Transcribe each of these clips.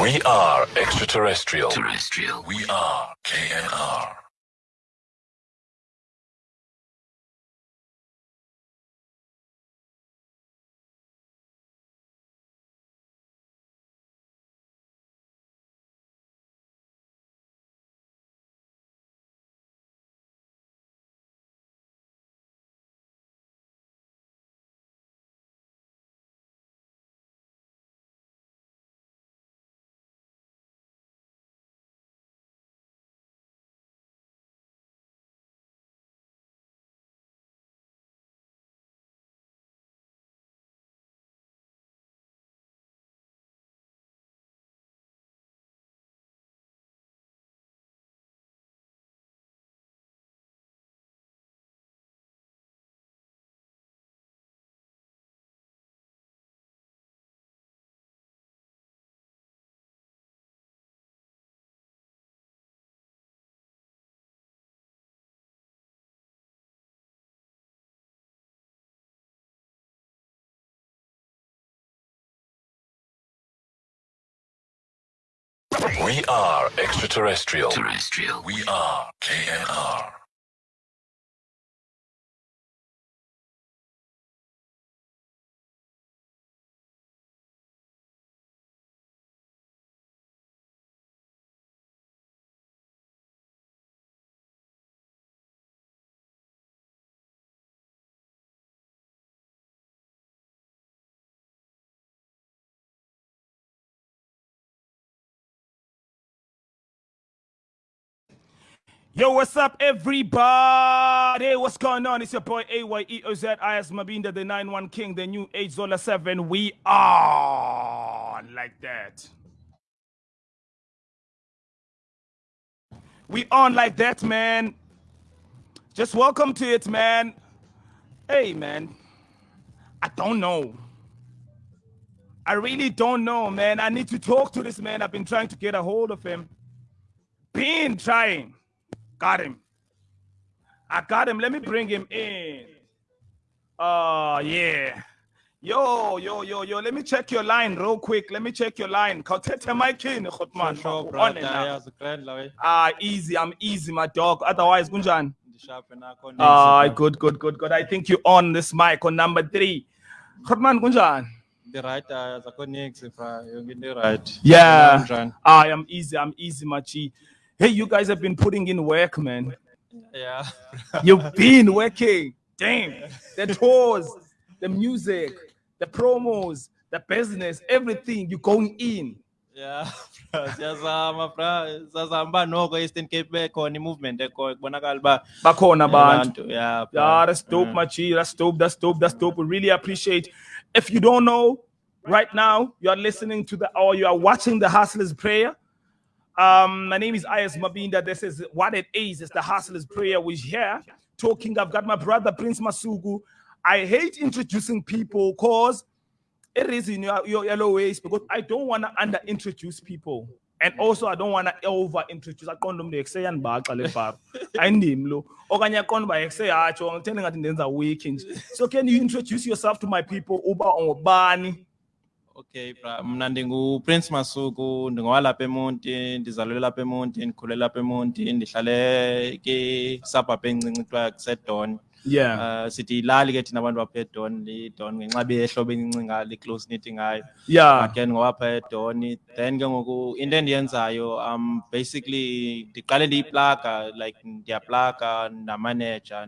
We are extraterrestrial. Terrestrial. We are KNR. We are extraterrestrial. Terrestrial. We are KNR. Yo, what's up, everybody? What's going on? It's your boy AYEOZ IS Mabinda, the 9-1 King, the new age Zola 7. We are like that. We on like that, man. Just welcome to it, man. Hey, man. I don't know. I really don't know, man. I need to talk to this man. I've been trying to get a hold of him. Been trying. Got him. I got him. Let me bring him in. Oh, uh, yeah. Yo, yo, yo, yo. Let me check your line real quick. Let me check your line. Ah, easy. I'm easy, my dog. Otherwise, Gunjan. Ah, good, good, good, good. I think you're on this mic on number three. Khotman Gunjan. The right, uh, the right. Yeah. I am easy. I'm easy, Machi. Hey, you guys have been putting in work, man. Yeah. You've been working. Damn. The tours, the music, the promos, the business, everything. You're going in. Yeah, siyazama bra siyazama noko Eastern Cape bekhona movement ekho kubonakala uba bakhona abantu yeah yeah that's dope mm. yeah. machi that's dope that's dope that's dope we really appreciate if you don't know right now you are listening to the or you are watching the hustlers prayer um, my name is Ayas Mabinda. This is what it is. It's the Hustler's Prayer. We're here talking. I've got my brother Prince Masuku. I hate introducing people because it is in your, your yellow ways because I don't want to under introduce people. And also I don't want to over introduce aqonda umuntu ekuse yanibhaxa le bhaba ayindimi lo okanye aqonda uba ekuse yatsho ngithende ngathi ndenza the nje so can you introduce yourself to my people uba ungubani Okay mna ndinguPrince Masuku ndingowalapha eMonti ndizalelwe lapha eMonti ndikhulele lapha eMonti ndihlale suburb encinci kuthiwa kusedon yeah. Uh, sithi ilali ke thina abantu bapha edon lidon ngenxa behlobo encinci ngalo i-close knit ngayo. Yeah. But ke ndingowapha edon then ke ngoku into endiyenzayo um basically ndiqale ndiyiplaga like ndiyaplaga ndamaneja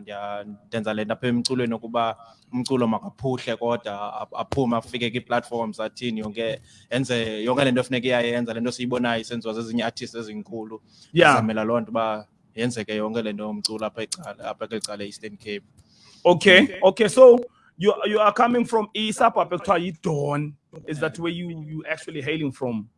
ndenza le nto apha emculweni okuba umculo makaphuhle kodwa aphume afike kwi-platforms athini yonke enze yonke le nto efuneka iyayenza le nto siyibonayo isenziwa zezinye artists ezinkulu. Zamela loo nto uba yenzeke yonke le nto umculo apha ecala apha kweli cala eastern cape. Okay okay. so you, you are coming from isapho ekuthiwa yi-dawn. Is that where you, you actually hailing from?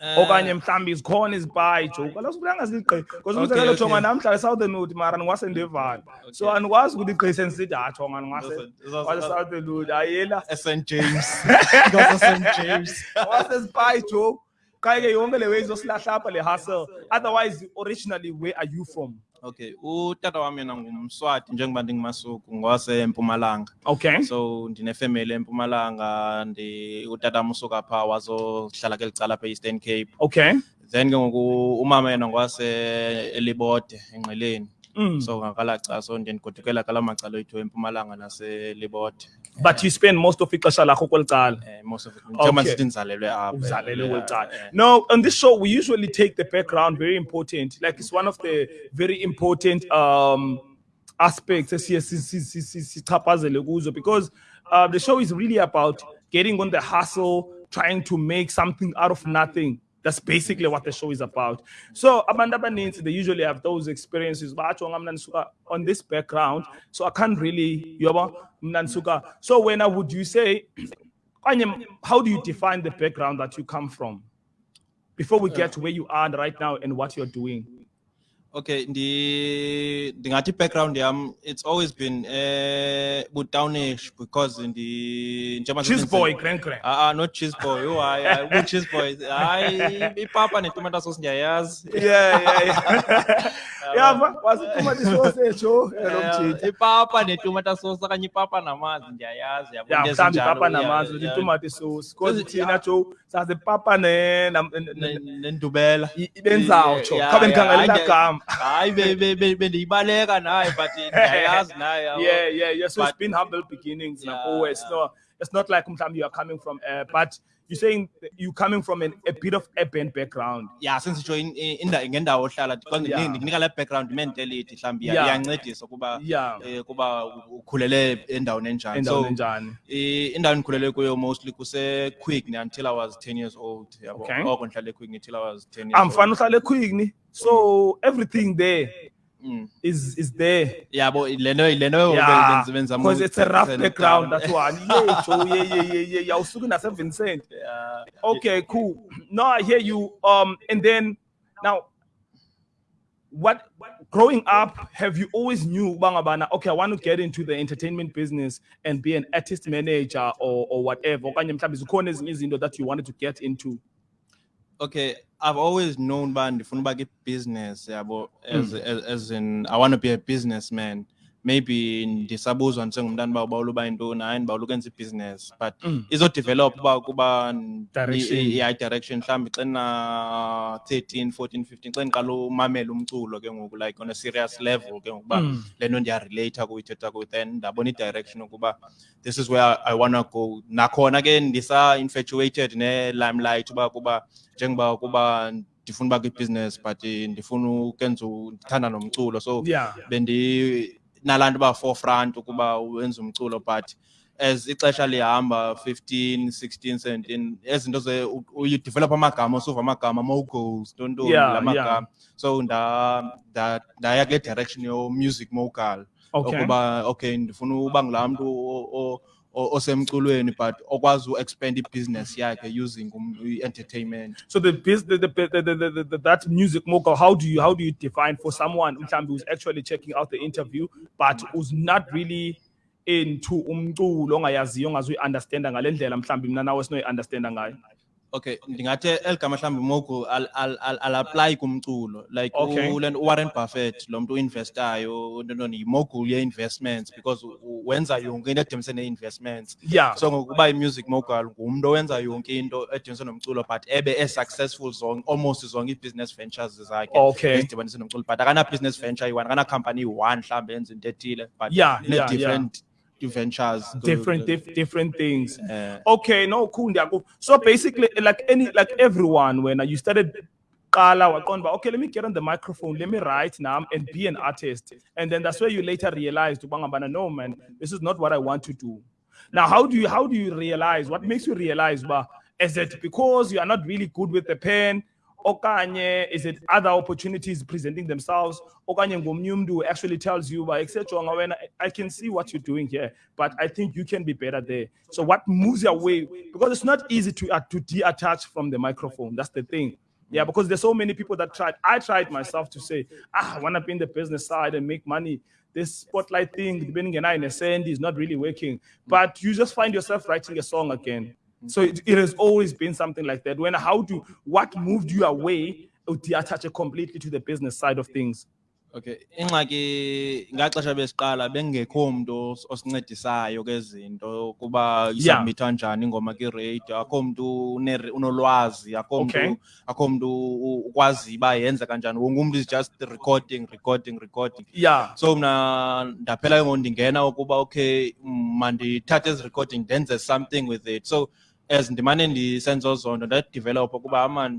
Uh, Okanye mhlawumbi zikhona izibhayi joke kaloku sibuyanga ziligqi because umzekelo jonga namhla esouthern wood mara ndingwasendevani so andikwazi ukuthi igqise ndisithi ha ah, jonga ndingwasesouthern wood ayela. St james. St james. Wasezibhayi joke kaye yonke le way izosilahla apha le hustle. Otherwise originally where are you from? Okay utata wami yena ngumswati njengoba ndingumasuku ngwasempumalanga Okay. so ndinefemeli empumalanga utata wam usuka phaa wazohlala kweli cala apha e-eastern cape. Okay. then ke ngoku umama yena ngwaseelibode engqeleni Mm. so ngakalaca so ndiye ndigodukela kala macala ethu empumalanga naselibode But you spend most of ixesha lakho kweli cala. um most of it njengoba Okay. ndisithi ndizalelwe apha Uzalelwe eh, kweli cala. eh. No, on this show we usually take the background very important. Like it's one of the very important um aspects esiye si- si- si- si- sichaphazele kuzo because uh, the show is really about getting on the hustle, trying to make something out of nothing. That's basically what the show is about. So abantu abaninzi they usually have those experiences. Batsho nga mina ndisuka on this background, so I can't really yoba mina ndisuka. So when I would you say how do you define the background that you come from? Before we uh. get to where you are right now and what you're doing. Okay, ndi ndingathi background yam it's always been eh butownish because ndi njengoba Cheese boy, grand grand. Ah ah not cheese boy. Oh hayi hayi bu cheese boy. Hayi ipapa netomato sauce ndiyayazi. Yeah, yeah, yeah. yeah, ma- wasithuma i-sausage, oh, eh, lo Eh, mjidi. Ipapa netomato sauce okanye ipapa namanzi ndiyayazi yabo. Yeah, into mhlawumbe ezinjalo, ipapa yeah, namanzi, yeah. itomato sauce. Because Because, thina Joe, sazi papa ne nam- ne- Ne- ne- nendubela. i- ibenzawo Joe. Yeah, Khabe ngikhangelela hayi, gama. Hayi be- be- be- bendiyibaleka naye but ndiyayazi naye. Yeah, yeah, yeah. So it's But- been humble beginnings. Yeah, Yeah, it's yeah. not it's not like mhlawumbe you are coming from uh, but you're saying you coming from an, a bit of urban background. ya sensitsho in- in- inda- ngendawo ohlala because Yeah. ndinika le background mentality Yeah. iyancedisa Yeah. eh, kuba ukhulele endaweni enjani so i- indawo endikhulele kuyo mostly kuse-quick until i was 10 years old yabo Okay. oko ndihlale quick until i was 10 years I'm old. uhlale quickly. So everything there Mm. is is there. yabo le nto le nto Yeah, because it's a rough background. That one. Yeah. Yeah, yeah, yeah, yeah. yeah. Usuku nase Vincent. Yeah. Okay, cool. Now I hear you. Um, and then now, what what growing up have you always knew bangabana? Okay, I want to get into the entertainment business and be an artist manager or or whatever. Okanye mhlawumbe zikhona ezinye izinto that you wanted to get into. Okay i've always known uba the uba business yabo as, Mm. as, as in i want to be a businessman maybe ndisabuzwa njengomntana uba ubawula uba yintoni hayi ndibawula ukwenza ibhiziness but Mm. izodevelop uba kuba n- Direction. i- i- yeah, direction mhlawumbi xa na 13 14 15 xa ndiqala umamela umculo ke ngoku like on a serious level ke ngoku uba Mm. le nto ndiyarelate kuyithetha kuyo then ndabona i-direction ukuba this is where I, I wanna go nakhona ke ndisa-infatuated ne-limelight uba kuba njengoba kuba ndifuna uba kwi-business but eh, ndifuna ukenza ndithanda nomculo so Yeah. bendi nalaa nto uba forefront ukuba wenze umculo but as ixesha lihamba 15 16 17 ezi zinto ze uyidevelop amagama usuva amagama tontoni Yeah, la yeah. so nda- nda- ndaya kule direction yo-music mogal Okay. ukuba okay ndifuna uba ngulaa mntu osemculweni but okwazi u-expand ibhizinesi yakhe using um- i-entertainment. So the, the, that music mogul, how do you how do you define for someone mhlawumbe who's actually checking out the interview but who's not really into umculo ongayaziyo ongazuyi-understanda ngale ndlela mhlawumbe mina nawe sinoyi-understanda ngayo okay ndingathi eli gama mhlawumbi mogu alapply kumculo like Okay. ule uwarren buffett lo mntu uinvestayo yimogul ye-investments because wenza yonke into edibanise ne-investments yeah so ngokuba i-music mogul ngumntu owenza yonke into edibanise nomculo but ebe e-successful zonke almost zonke ii-business ventures zakhe Okay. ezidibanise nomculo but akana-business venture iyi-one akana-company iyi-one mhlawumbi yenza into ethile but Yeah, yeah, ine-different ventures different dif- different things. Eh. okay no cool so basically like any like everyone when you started uba, okay let me get on the microphone let me write now and be an artist. And then that's where you later realized no man this is not what i want to do. Now how do you how do you realize what makes you realize uba, is it because you are not really good with the pen okanye is it other opportunities presenting themselves? Okanye ngomnye actually tells you uba "Eksejonga wena i can see what you're doing here but i think you can be better there. So what moves you away because it's not easy to uh, to detach from the microphone. That's the thing. Yeah because there's so many people that tried. I tried myself to say ah i want to be in the business side and make money. This spotlight thing depending on a send is not really working. But you just find yourself writing a song again so it, it has always been something like that. When how do what moved you away it completely to the business side of things? Okay, ingxaki ngaxesha besiqala bengekho umuntu os- osincedisayo kezinto kuba Yeah. isubmit kanjani ingoma ke radio akho une- unolwazi akho umuntu akho umuntu u- ukwazi ba yenza kanjani wonke umuntu is just recording recording recording Yeah. so mna ndaphela ke ngoku ndingena ukuba okay mm, mandithathe ezi recording ndenze something with it so as ndimane ndisenza zonto ndadevelop ukuba ama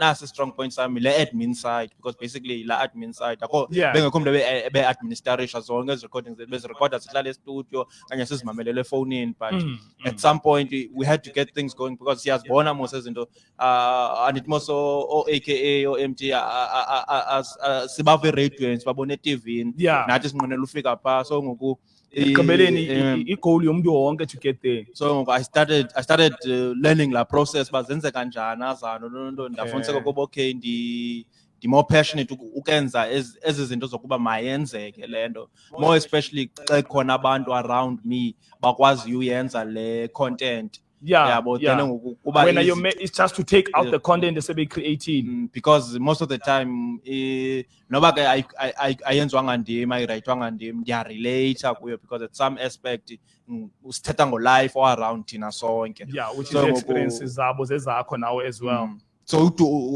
nasi strong point sami le admin side because basically la admin side akho Yeah. bengekho umuntu ebe- ebe-administrarisha zonke ezi recordings bezirekhoda sihlala estudio kanye sizimamelele efowunini but Mm, at some point we had to get things going because siyazibona mos izinto uh ah, ah, andithi mos o-aka o-mt ah, sibava eradiweni sibabona etivini Yeah. nathi sinqwenela ufika phaa so ngoku ekugqibeleni i- eh, em, eh, i- igoal yomntu wonke to get there so i started i started uh, learning la process uba zenze kanjani azano loo nto ndafuniseka Okay. ukuba okay ndi ndi-more passionate ukenza ezi ezi zinto zokuba mayenzeke le nto. More especially xa khona abantu around me bakwaziyo uyenza le content yeah yeah then ngoku when you ma- it's just to take out Yeah. the content esebe-creating Mm, because most of the time eh, noba ke ayi- ayi- ayi- ayenziwanga ndim ayirayithwanga ndim ndiyarelata kuyo because at some aspect mm, sithetha ngolife o-around thina sonke yeah which So is ngoku- experiences zabo zezakho nawe as well Mm. so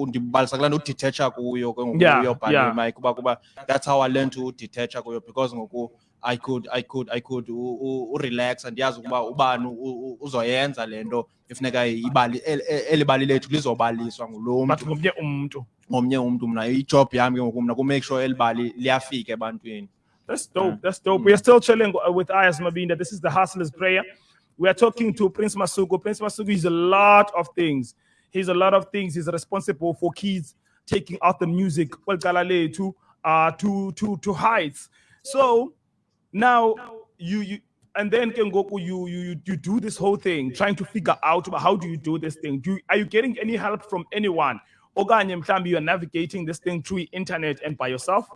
ndibalisa kulaa nto udetetsha kuyo ke ngoku Yeah, uyobhala yeah. imike kuba that's how i learned to udetetsha kuyo because ngoku i could i could i could urelaxa ndiyazi ukuba ubani uzoyenza le nto ifuneka ibali el- el- eli bali lethu lizobaliswa ngulo mntu ngomnye umntu ngomnye umntu mna ijob yami ke ngoku mna kumake sure eli bali liyafika ebantwini That's dope. That's dope. We are still chilling with Ayas Mabinda. This is the Hustler's Prayer. We are talking to Prince Masuku. Prince Masuku is a lot of things. He's a lot of things. He's responsible for kids taking out the music, well, Galale, to uh to to to heights. So now you you and then Kengoku, you you you- do this whole thing, trying to figure out how do you do this thing. Do you, are you getting any help from anyone? Okanye mhlambi you are navigating this thing through internet and by yourself.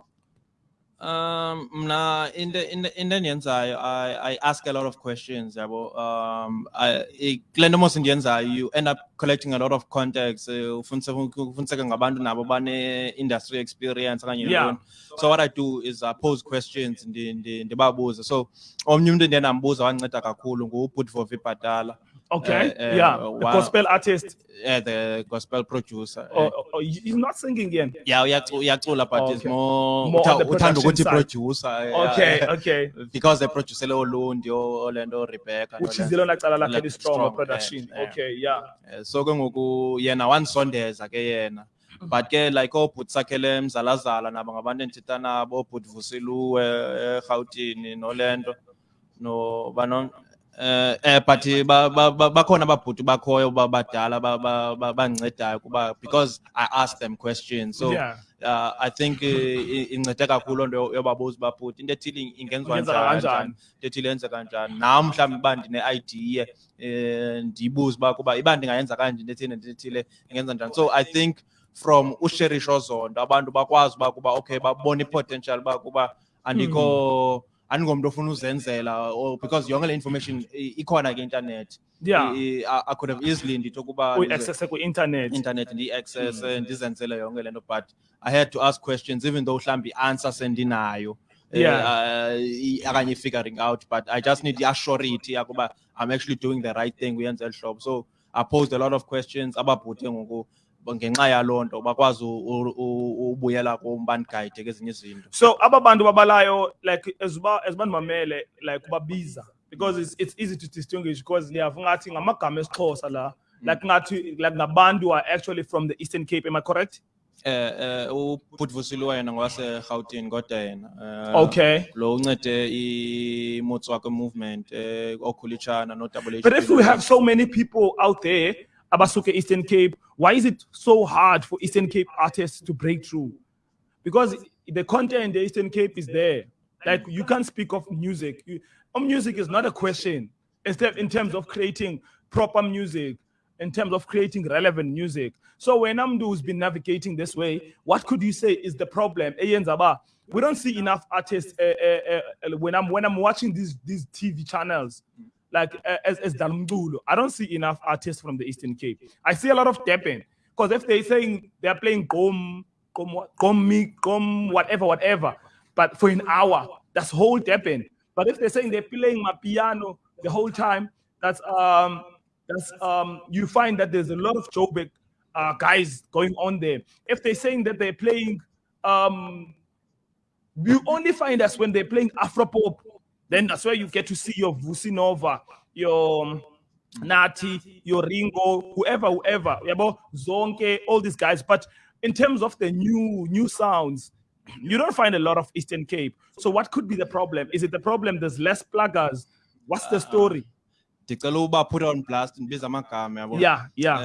Um, mna into into into endiyenzayo I I ask a lot of questions yabo. Um, I kule nto mos endiyenzayo you end up collecting a lot of contacts. Uh, ufuniseka ngabantu nabo bane industry experience okanye Yeah. So what I do is I pose questions ndi ndi ndibabuze. So omnye umuntu endiye ndambuza wanceda kakhulu nguButvo Vipatala. Okay. Uh, uh, yeah. The wow. gospel artist. Yeah, the gospel producer. Oh, oh, oh, he's not singing again. Yeah, uyacu- uyacula but it's Okay. more More the utha- uthanda ukuthi producer. yeah. Okay. Okay. because they produce Olundi or Orlando Rebecca. Which is the like like Like very strong production. yeah, yeah. Okay. Yeah. Eh, So ke ngoku yena wansondeza ke yena. But ke like obut sakele mzalazala nabo ngabantu endithetha nabo obut Vusiluwe eGauteng noLento no banon eh eh but ba- bakhona ababhuti bakhoyo ba- badala ba- ba- ba- bandicedayo kuba because I asked them questions. So Yeah. uh, I think i- incede kakhulu nto yobabuza uba bhuti into ethile ingenziwa njani into ethile yenze kanjani. Nam mhlawumbi uba ndine-idea um ndiyibuze uba kuba iba ndingayenza kanje into ethile into ethile ingenza njani. So i think from usherisho zonto abantu bakwazi uba kuba okay babone i-potential uba kuba andikho andingomntu ofuna uzenzela or because yonke le information ikhona kwi-intanethi Yeah. I, I, I could have easily ukuba We ndize- access ku internet. internet ndi-access ndizenzele yonke le nto but i had to ask questions even though mhlawumbi i-answer sendinayo eh, Yeah. uh, okanye i-figuring out but i just need i-assurity yakuba i'm actually doing the right thing uyenze eli hlobo so i posed a lot of questions ababhute ngoku ngenxa yaloo nto bakwazi ubuyela kum bandigayide kezinye izinto So aba bantu babalayo like as ba as bandimamele like babiza because it's it's easy to distinguish because they liyavu ngathi ngamagama esixhosa la like ngathi like ngabantu are actually from the Eastern Cape am I correct? eh eh ubhutvusile yena ngwaserhawutini kodwa yena eh, Okay. lo uncede i-motswako movement eh okhulitshana no double But if we have so many people out there abasuke Eastern Cape why is it so hard for Eastern Cape artists to break through? Because the content in the Eastern Cape is there. Like you can't speak of music. You, oh, music is not a question. Instead, in terms of creating proper music, in terms of creating relevant music. So when Amdu has been navigating this way, what could you say is the problem? Eyenzaba, We don't see enough artists uh, uh, uh, when I'm when I'm watching these these TV channels. Like as as Dalmdulu, I don't see enough artists from the Eastern Cape. I see a lot of Deppen because if they're saying they're playing Gqom, come me, come whatever, whatever. But for an hour, that's whole Durban. But if they're saying they're playing amapiano the whole time, that's um that's um you find that there's a lot of Joburg uh, guys going on there. If they're saying that they're playing um you only find us when they're playing Afropop. Then that's where you get to see your Vusi Nova, your um, Nathi, your Ringo, whoever, whoever, yabo, Zonke, all these guys. But in terms of the new new sounds, you don't find a lot of Eastern Cape. So what could be the problem? Is it the problem there's less pluggers? What's the story? ndicela uba put on blast ndibiza amagama yabo Yeah, yeah.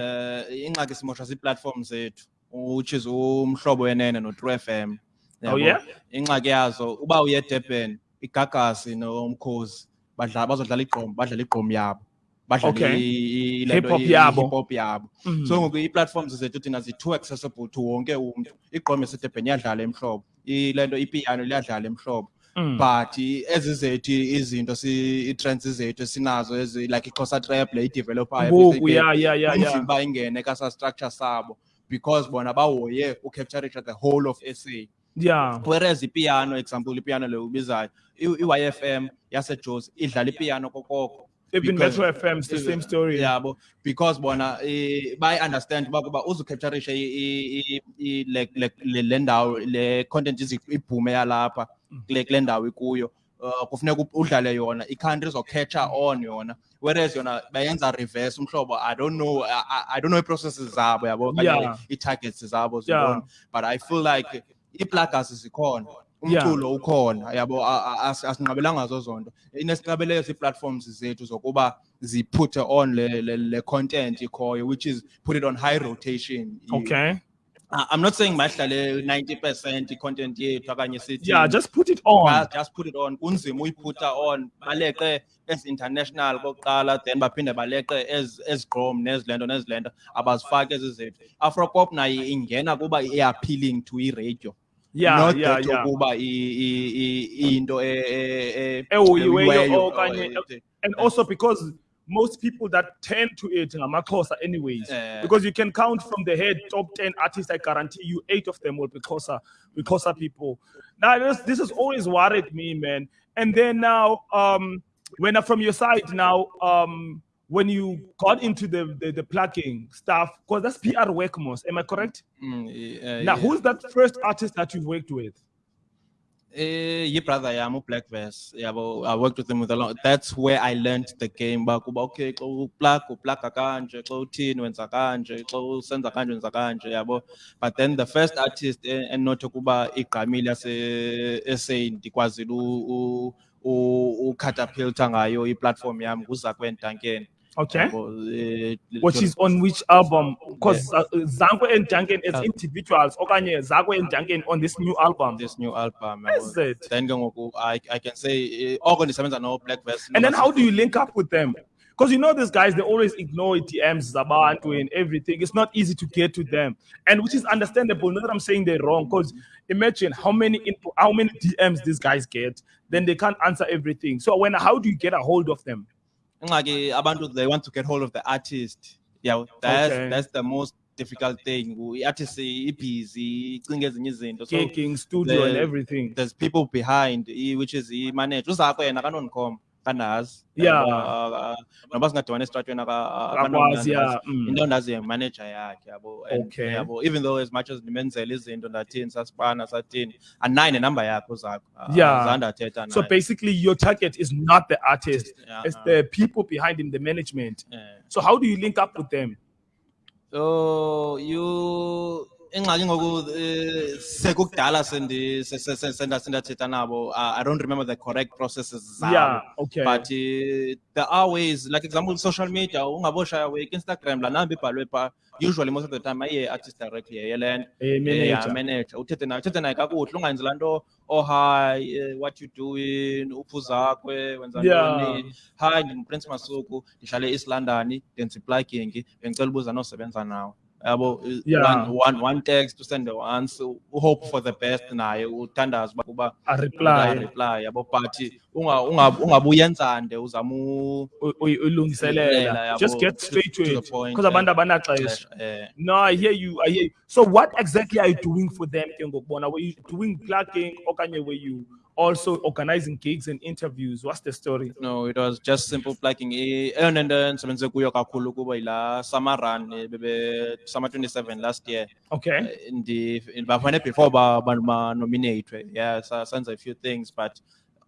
eh ingxaki simoshwa zii-platform zethu which is umhlobo wenene no-Tru FM Oh, yabo. yeah? ingxaki yazo uba uye Durban igagasi nomkhosi badlala bazodlala igqom badlala igqom yabo badlala Okay. i- i- le nto, Hip-hop i- yabo. yabo Mhm. so ngoku ii-platforms zethu thina zi-too accessible to wonke umntu igqom yasedurban iyadlala emhlobo le nto ipiano liyadlala emhlobo Mm. but ezi zethu izinto ii-trends zethu esinazo like ixhosa trap le idevelopayo Ngoku, yeah, yeah, yeah, yeah. kunzima uba ingene kasa structure sabo because bona bahoye ucapturisha the whole of SA Yeah. whereas ipiano example ipiano le ubizayo i-YFM yaseJozi idlala ipiano kokoko Even Metro FM, it's the same story. yabo because bona bayi-understand uba kuba uzucapturishe le ndawo le content ibhume yalapha kule kule ndawo ikuyo uh, kufuneka udlale yona i-country izocatcha on yona whereas yona bayenza reverse umhlobo i don't know i, I- don't know i-processes zabo yabo Yeah. ii-targets zabo Yeah. but i feel like ii-pluggers zikhona umculo ukhona yabo a- a- as- asinqabelanga zo zonto. Inesixabeleyo zii-platforms zethu zokuba ziphuthe on le, le, le content ikhoyo which is put it on high rotation. Okay. I'm not saying bahlale 90 percent i-content yethu okanye sithi Yeah, just put it on. Just put it on. Kunzima uyiphutha on baleqe as international kokuqala then baphinde baleqe as ezigqom nezilento nezilento abazifaki ezi zethu. Afropop nayo ingena kuba i-appealing to i-radio Yeah, not yeah, yeah. into and also because most people that tend to it ngamaxhosa anyways Eh. because you can count from the head top 10 artists i guarantee you eight of them will be xhosa xhosa people now this, this has always worried me man and then now um when uh, from your side now um when you got into the the, the plugging stuff because that's pr work most am i correct? Mm, i- eh, now yeah. who's that first artist that you've worked with? Eh, yi-brother yam uBlack Verse. Yabo I worked with him with a lot. That's where I learned the game. Kuba okay xa uplug upluga kanje xa uthini wenza kanje xa usenza kanje wenza kanje yabo. But but then the first artist e- endinothi ukuba igqamile yase-SA ndikwazile u- u- u- ucatapulta ngayo i-platform yam nguZakwe Duncan okay eh, which is on which album because uh, zakwe and duncan as Uh, individuals okanye zakwe and duncan on this new album this new album Is it? then I, I can say eh, oko ndisebenza no Black Verse And then how do you link up with them? Because you know these guys, they always ignore DMs, Zabantu, and everything. It's not easy to get to them, and which is understandable. Not that I'm saying they're wrong, because imagine how many input, how many DMs these guys get, then they can't answer everything. So when how do you get a hold of them? Ingxaki abantu they want to get hold of the artist. Yeah that's Okay. that's the most difficult thing. Icinga ezinye izinto. So Gigging, studio, and everything. there's people behind which is i-manager uzakho yena kanondikhom kandazi Yeah. Uh, uh, noba singadibana esitratweni Akwazi, yeah, mm. into ndazi manager yakhe yabo and Okay. yabo even though as much as ndimenzela izinto ndathini sasibana sathini anayi nenamba yakhe uzakho Uh, Yeah. zange ndathetha So basically, your target is not the artist; Yeah, it's uh, the people behind him, the management. yeah. So how do you link up with them? So you ingxaki ngoku eh, sekukudala sendathetha nabo. Uh, I don't remember the correct processes zabo Yeah, okay. but uh, there are ways like example social media ungaboshaya week Instagram la namba ibhalwe pha. Usually most of the time aye artist directly yeyelento A manager. uthethe naye uthethe naye kakuhle ungenzi laa nto oh hi eh, what you doing? Uphuzakwe wenza ntoni? Hi ndinguprince masuku ndihlale east london ndenza iplugging bengicela ubuza nosebenza nawe yabo Yeah. one, one, one text to send the once hope for the best naye uthandaza uba kuba A reply. reply yabo but unga unga ungabuyenzande uzama u- u- u- ulungiselela. Just get straight to it. Because abantu eh, abanaxesha. eh, No, I hear you. I hear you. So what exactly are you doing for them, Kengo Bona? Were you doing plugging or Kanye, were you also organizing gigs and interviews? What's the story? No, it was just simple plugging. Eh, eyona nto endisebenze kuyo kakhulu kuba yilaa SAMA run eh, bebe SAMA 27 last year. Okay. Eh, Ndi bafane before ba ba nominate. Yeah, senza a few things but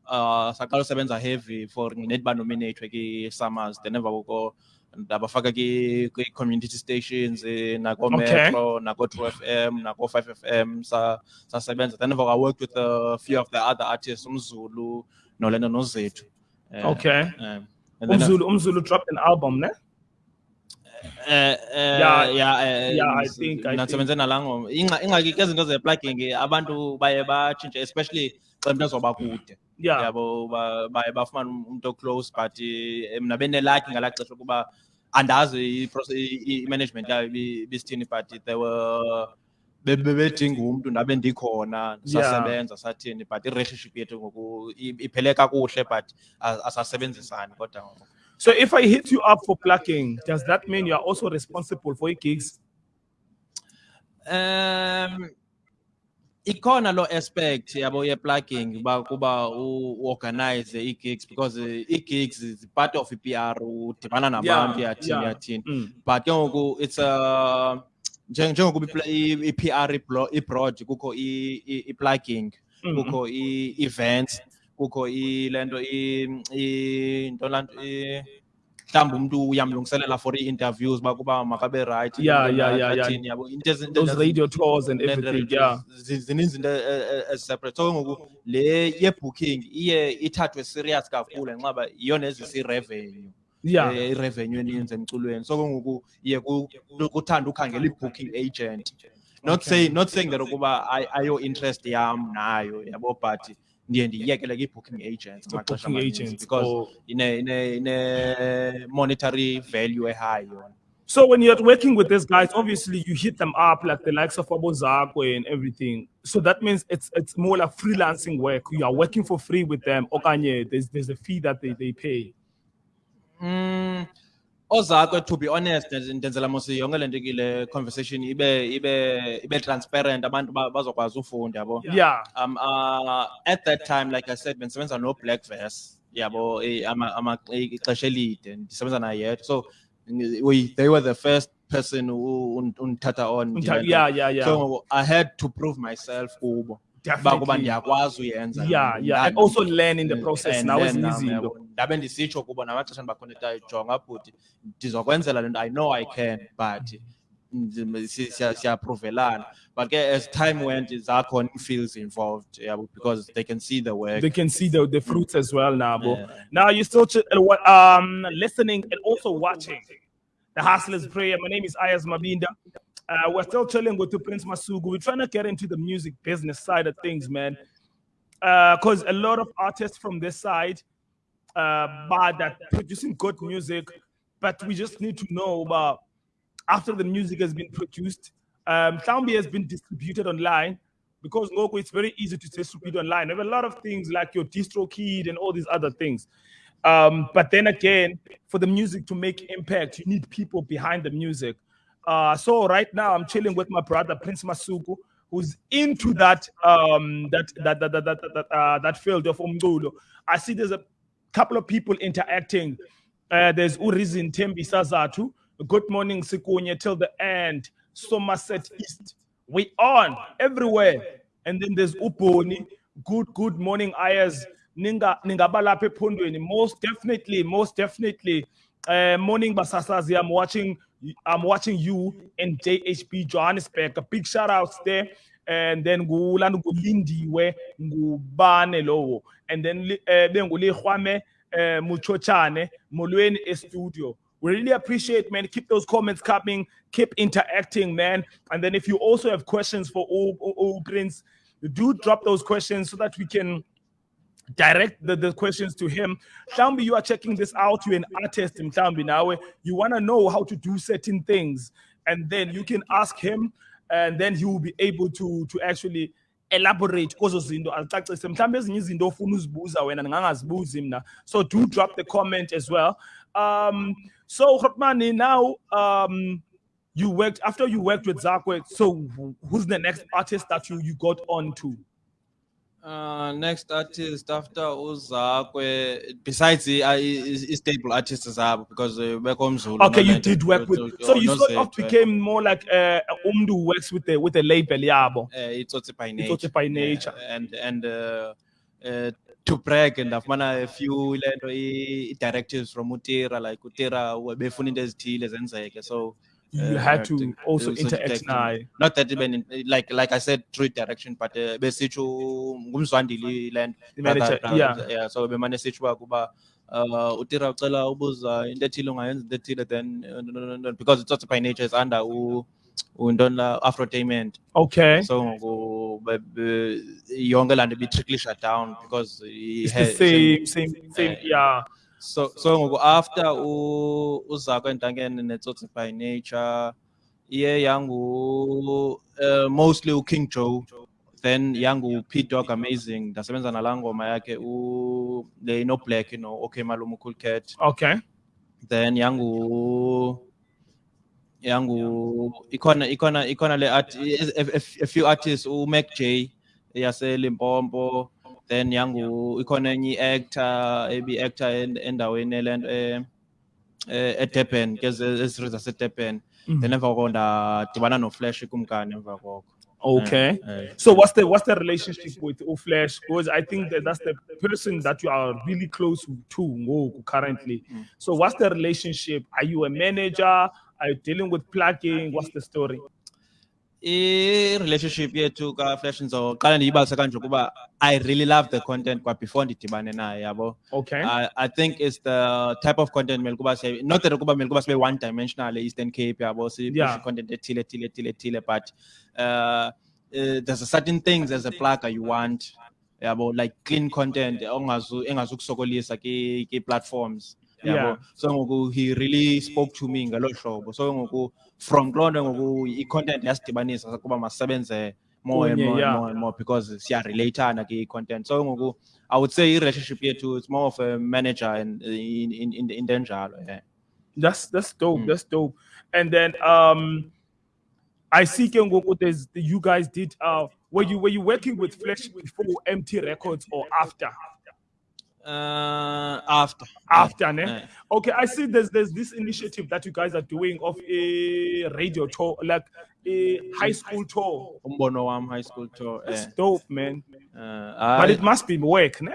uh saqala usebenza heavy for net ba nominate ki SAMAs then emva koko ndabafaka ki ki community stations eh, nako Okay. Metro nako 2FM nako 5FM sa sasebenza then emva I worked with a few of the other artists umzulu nolena nozethu Eh, Okay. um, then, uh, Umzulu, Umzulu dropped an album, ne? Eh, eh, Yeah, yeah, eh, yeah, I s- think- nasebenze nalango. Ingxaki ke izinto ze-plugging abantu baye batshintshe especially xa umuntu ezoba kude. Yabo ba- baye bafumane um- umuntu oclose but eh, mna benelakhi ngalaa xesha ukuba andazi i-management yayo ibi- ibisithini but they were be- be- bedinga umntu ndabe ndikhona sasebenza sathini but i-relationship yethu ngoku iphele kakuhle but asasebenzisani kodwa ngoku. So if I hit you up for plugging, does that mean you are also responsible for gigs? Um ikhona lo aspect yabo ye plugging ba kuba u u- organize i gigs because eh, i gigs is part of i PR udibana nabantu yathini yathini Mm. but ke ngoku it's a njeng- njengokuba i pla- i i PR iblo- ibroad kukho i plugging Mhm. kukho i events kukho i lento i i nto lanto i mhlawumbi umntu uyamlungiselela for i-interviews uba kuba makabe right Yeah, into yeah, yeah, yeah. yabo Those radio tours and everything, yeah. zi- zininzi izinto eziseparate so ngoku le ye-booking iye ithathwe serious kakhulu ngenxa uba yiyona ezisa i-revenue Yeah. i-revenue eninzi emculweni so ke ngoku iye ku- kuthanda ukhangela i-booking agent not saying not saying that ukuba ay- ayo interest yam nayo yabo but ndiye kwi-booking agents booking agents, because or- ine ine ine monetary value ehigh yona So when you're working with these guys, obviously you hit them up like the likes of Abozakwe and everything. So that means it's it's more like freelancing work. You are working for free with them. Okanye, there's there's a fee that they, they pay. Mm, ozakwe to be honest ndenze- ndenzela mos yonke le nto kile conversation ibe ibe ibe transparent. Abantu ba- bazokwazi ufunda yabo? Yeah. um uh, at that time like i said bendisebenza no black verse yabo? Eh, ixesha elide ndisebenza naye yedwa. So we they were the first person who un- undithatha on Yeah, yeah, yeah. so i had to prove myself kubo uba ndiyakwazi uyenza Yeah, yeah. And also learn in the process. and Now is then, um, easy. yabo, ndabe ndisitsho kubo namaxesha ndibakhonektayo jonga bhuti ndizokwenzela le nto i know i can but ndim- si- siya- siyaphruvelana but ke as time went zakhona feels involved yabo because they can see the work They can see the, the fruits as well now, bro. Yeah. Now you're still uh, what, um, listening and also watching the Hustlers Prayer. My name is Ayaz Mabinda. Uh, we're still chilling with Prince Masuku. We're trying to get into the music business side of things, man. Because a lot of artists from this side uh, are that producing good music, but we just need to know about after the music has been produced, um, has been distributed online because Ngoko, it's very easy to distribute online. There are a lot of things like your DistroKid and all these other things. Um, but then again, for the music to make impact, you need people behind the music. Uh, so right now, I'm chilling with my brother Prince Masuku, who's into that um, that that that that that uh, that field of umculo. I see there's a couple of people interacting. Uh, there's Urizin Tembi Sazatu. Good morning, Sikunye, till the end. Somerset East. We on everywhere. And then there's Uponi. Good, good morning, Ayers. Ninga Ningabalaphe Pundweni. Most definitely, most definitely. Uh, morning Basasazi. I'm watching I'm watching you in JHP Johannesburg. A big shout outs there. And then ngulana ngulindiwe ngubane lowo. And then eh, Hwame eh, Muchochane Molweni e studio. We really appreciate, man. Keep those comments coming. Keep interacting, man. And then if you also have questions for all, all, all Prince, do drop those questions so that we can direct the, the questions to him. Mhlawumbe you are checking this out, you're an artist Mhlawumbe now, you want to know how to do certain things. and then you can ask him, and then he will be able to to actually elaborate kuzo zinto azicacise mhlawumbe ezinye izinto ofuna uzibuza wena ndingangazibuzi mna so do drop the comment as well um so Hotmani, now um you worked after you worked with Zakwe so who's the next artist that you you got on to Uh, next artist after Uzakwe, besides the uh, is, is stable artists zabo because uh, Zulu. okay you did work with so you don't sort of became more like uh umdu works with the with the label yabo uh, it's also by nature. Itsotsi by nature. Yeah, and and uh, uh, to brag and ndafumana a few lento directives from Utira like Utira befuna into ezithile zenzeke so you uh, had to also interact naye. not that even in, like like I said through direction but uh, besitsho ngumzwandile land manager, yeah. yeah so bemane sithi uba kuba uh utira ucela ubuza into ethile ungayenza into ethile then uh, because it's also by nature is under u undona afrotainment. Okay. So be- be- yonke laa nto ibitrickly shut down because he it's the same same same Uh, yeah so so ngoku after u- entangene netsotsi by nature iye yangu uh, mostly uking joe then yangu p dog amazing ndasebenza nalaa ngoma yakhe u le no black you know okay malume cool cat. Okay. Then yangu yangu ikhona ikhona ikhona le art a, a, a few artists u Mac J yase Limpopo then yangu ikhona enye actor ebi actor en- endaweni elento e e Durban ke ezizwe zase Durban then emva koko ndadibana no Flash kumkani emva koko okay. Eh, so what's the what's the relationship with Uflash? Because i think that that's the person that you are really close to ngoku currently. So what's the relationship? Are you a manager? Are you dealing with plugging? What's the story i relationship yethu ka Flash ndizoqala ndiyibalise kanje ukuba I really love the content kwa before ndidibane naye yabo okay I, I think it's the type of content mele kuba not that kuba mele kuba sibe one dimensional Eastern Cape yabo si Yeah. content ethile ethile ethile ethile but uh, uh, there's a certain things as a plugger you want yabo like clean content engazukusokolisa ki ki platforms Yeah. Yabo so ngoku he really spoke to me ngelo hlobo so ngoku from kuloo nto ngoku i-content yasidibanisa kuba masisebenze more and more yeah. and more and more because siyarelatana ki-content so ngoku I would say i-relationship yethu it's more of a manager and in in in into enjalo yeah. That's that's dope. Mm. That's dope. And then um I see ke ngoku there's you guys did uh were you were you working with Flash before MT Records or after? Uh, after After, ne? yeah. Okay, I see there's there's this initiative that you guys are doing of a radio tour, like a high school tour. umbono wam high school tour That's dope, man. Uh, But it must be work, ne?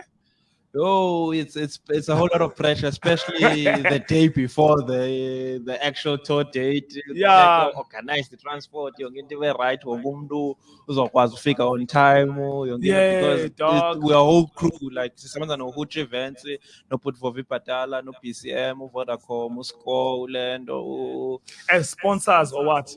Oh, it's it's it's a whole lot of pressure, especially the day before the the actual tour date. Yeah. Like, organize the transport, yonke into ibe right, wonke umuntu uzokwazi ufika on time, oh, Yeah, because it- we are whole crew like sisebenza no Hooch Events, no Putvovi Patala, no PCM, Vodacom, Usco, Ulendo, oh. As sponsors or what?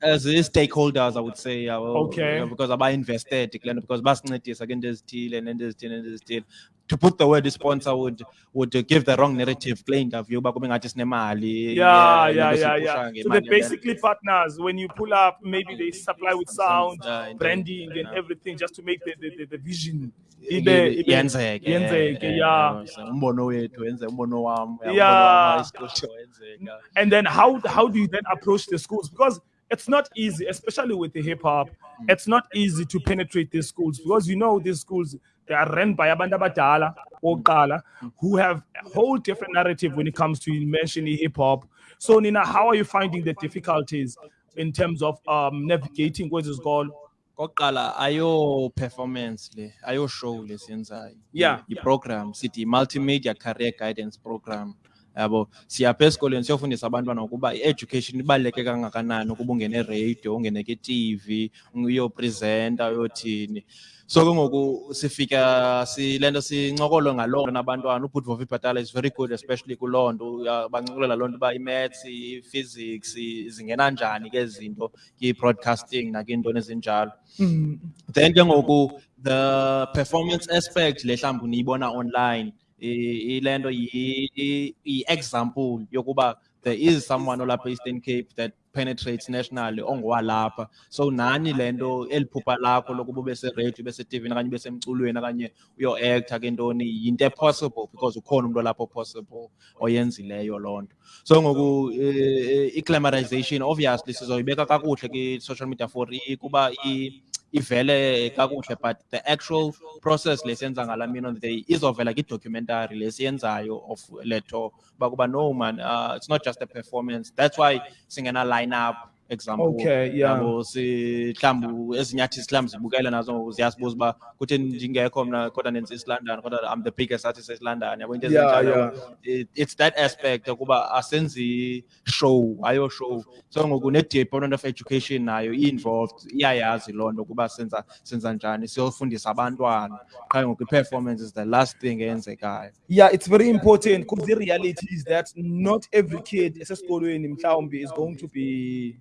as stakeholders, I would say, yeah, well, Okay. yeah, because aba invested, because basincedisa ke into ezithile nento ezithile nento ezithile. To put the word sponsor would would give the wrong narrative uba kube ngathi sinemali. Yeah, yeah, yeah, yeah. So they're basically partners. When you pull up, maybe they supply with sound, branding, and everything just to make the, the, the, the vision. Yenzeke, yenzeke, eh, yeah. eh, umbono wethu wenze umbono wam yeah, Yeah. wam high school show wenzeka. And then how how do you then approach the schools? Because it's not easy, especially with the hip hop. It's not easy to penetrate these schools because you know these schools they are run by abantu abadala oqala who have a whole different narrative when it comes to mentioning hip hop. So Nina, how are you finding the difficulties in terms of um, navigating what is called? kokuqala ayo performance le ayo show lesiyenzayo Yeah. i-program sithi multimedia career guidance program yabo siyapha esikolweni siyofundisa abantwana ukuba i-education ibaluleke kangakanani ukuba ungene radio ungene ke-tv uyopresenta uyothini so ke ngoku sifika sile nto sincokolo ngaloo nto nabantwana ubhutvovi bhatala is very good especially kuloo nto uya- bancokolela loo nto uba i-maths i-physics zingena njani ke zinto i-broadcasting nakiintoni ezinjalo then ke ngoku the performance aspect le mhlawumbi niyibona online ile nto yi- i- i-example yokuba there is someone olapha eastern cape that penetrates nationally ongowalapha. So nani lento eliphupha lakho lokuba ube se-radio ube se-tv okanye ube semculweni okanye uyo-acta ke ntoni? Yinto e-possible because ukhona umntu olapho possible oyenzileyo loo nto. So ngoku eh, i-glamorization obviously sizoyibeka kakuhle kwi-social media for kuba i- ivele kakuhle but the actual process lesiyenza ngala mini on the day izovela kwi-documentary lesiyenzayo of leto uba kuba no man uh, it's not just a performance. That's why singena line up example Okay, yeah. yabo si mhlawumbi ezinye artists mhlawumbi zibukele nazo ziyasibuza uba kuthi ndingekho mna kodwa nenza East London kodwa I'm the biggest artist East London yabo into ezinjalo it's that aspect ukuba asenzi show ayo show. So ngoku ne-department of education nayo i-involved iyayazi loo nto ukuba senza senza njani. Siyofundisa abantwana. Qha ngoku i-performance is the last thing eyenzekayo. Yeah, it's very important because the reality is that not every kid esesikolweni mhlawumbe is going to be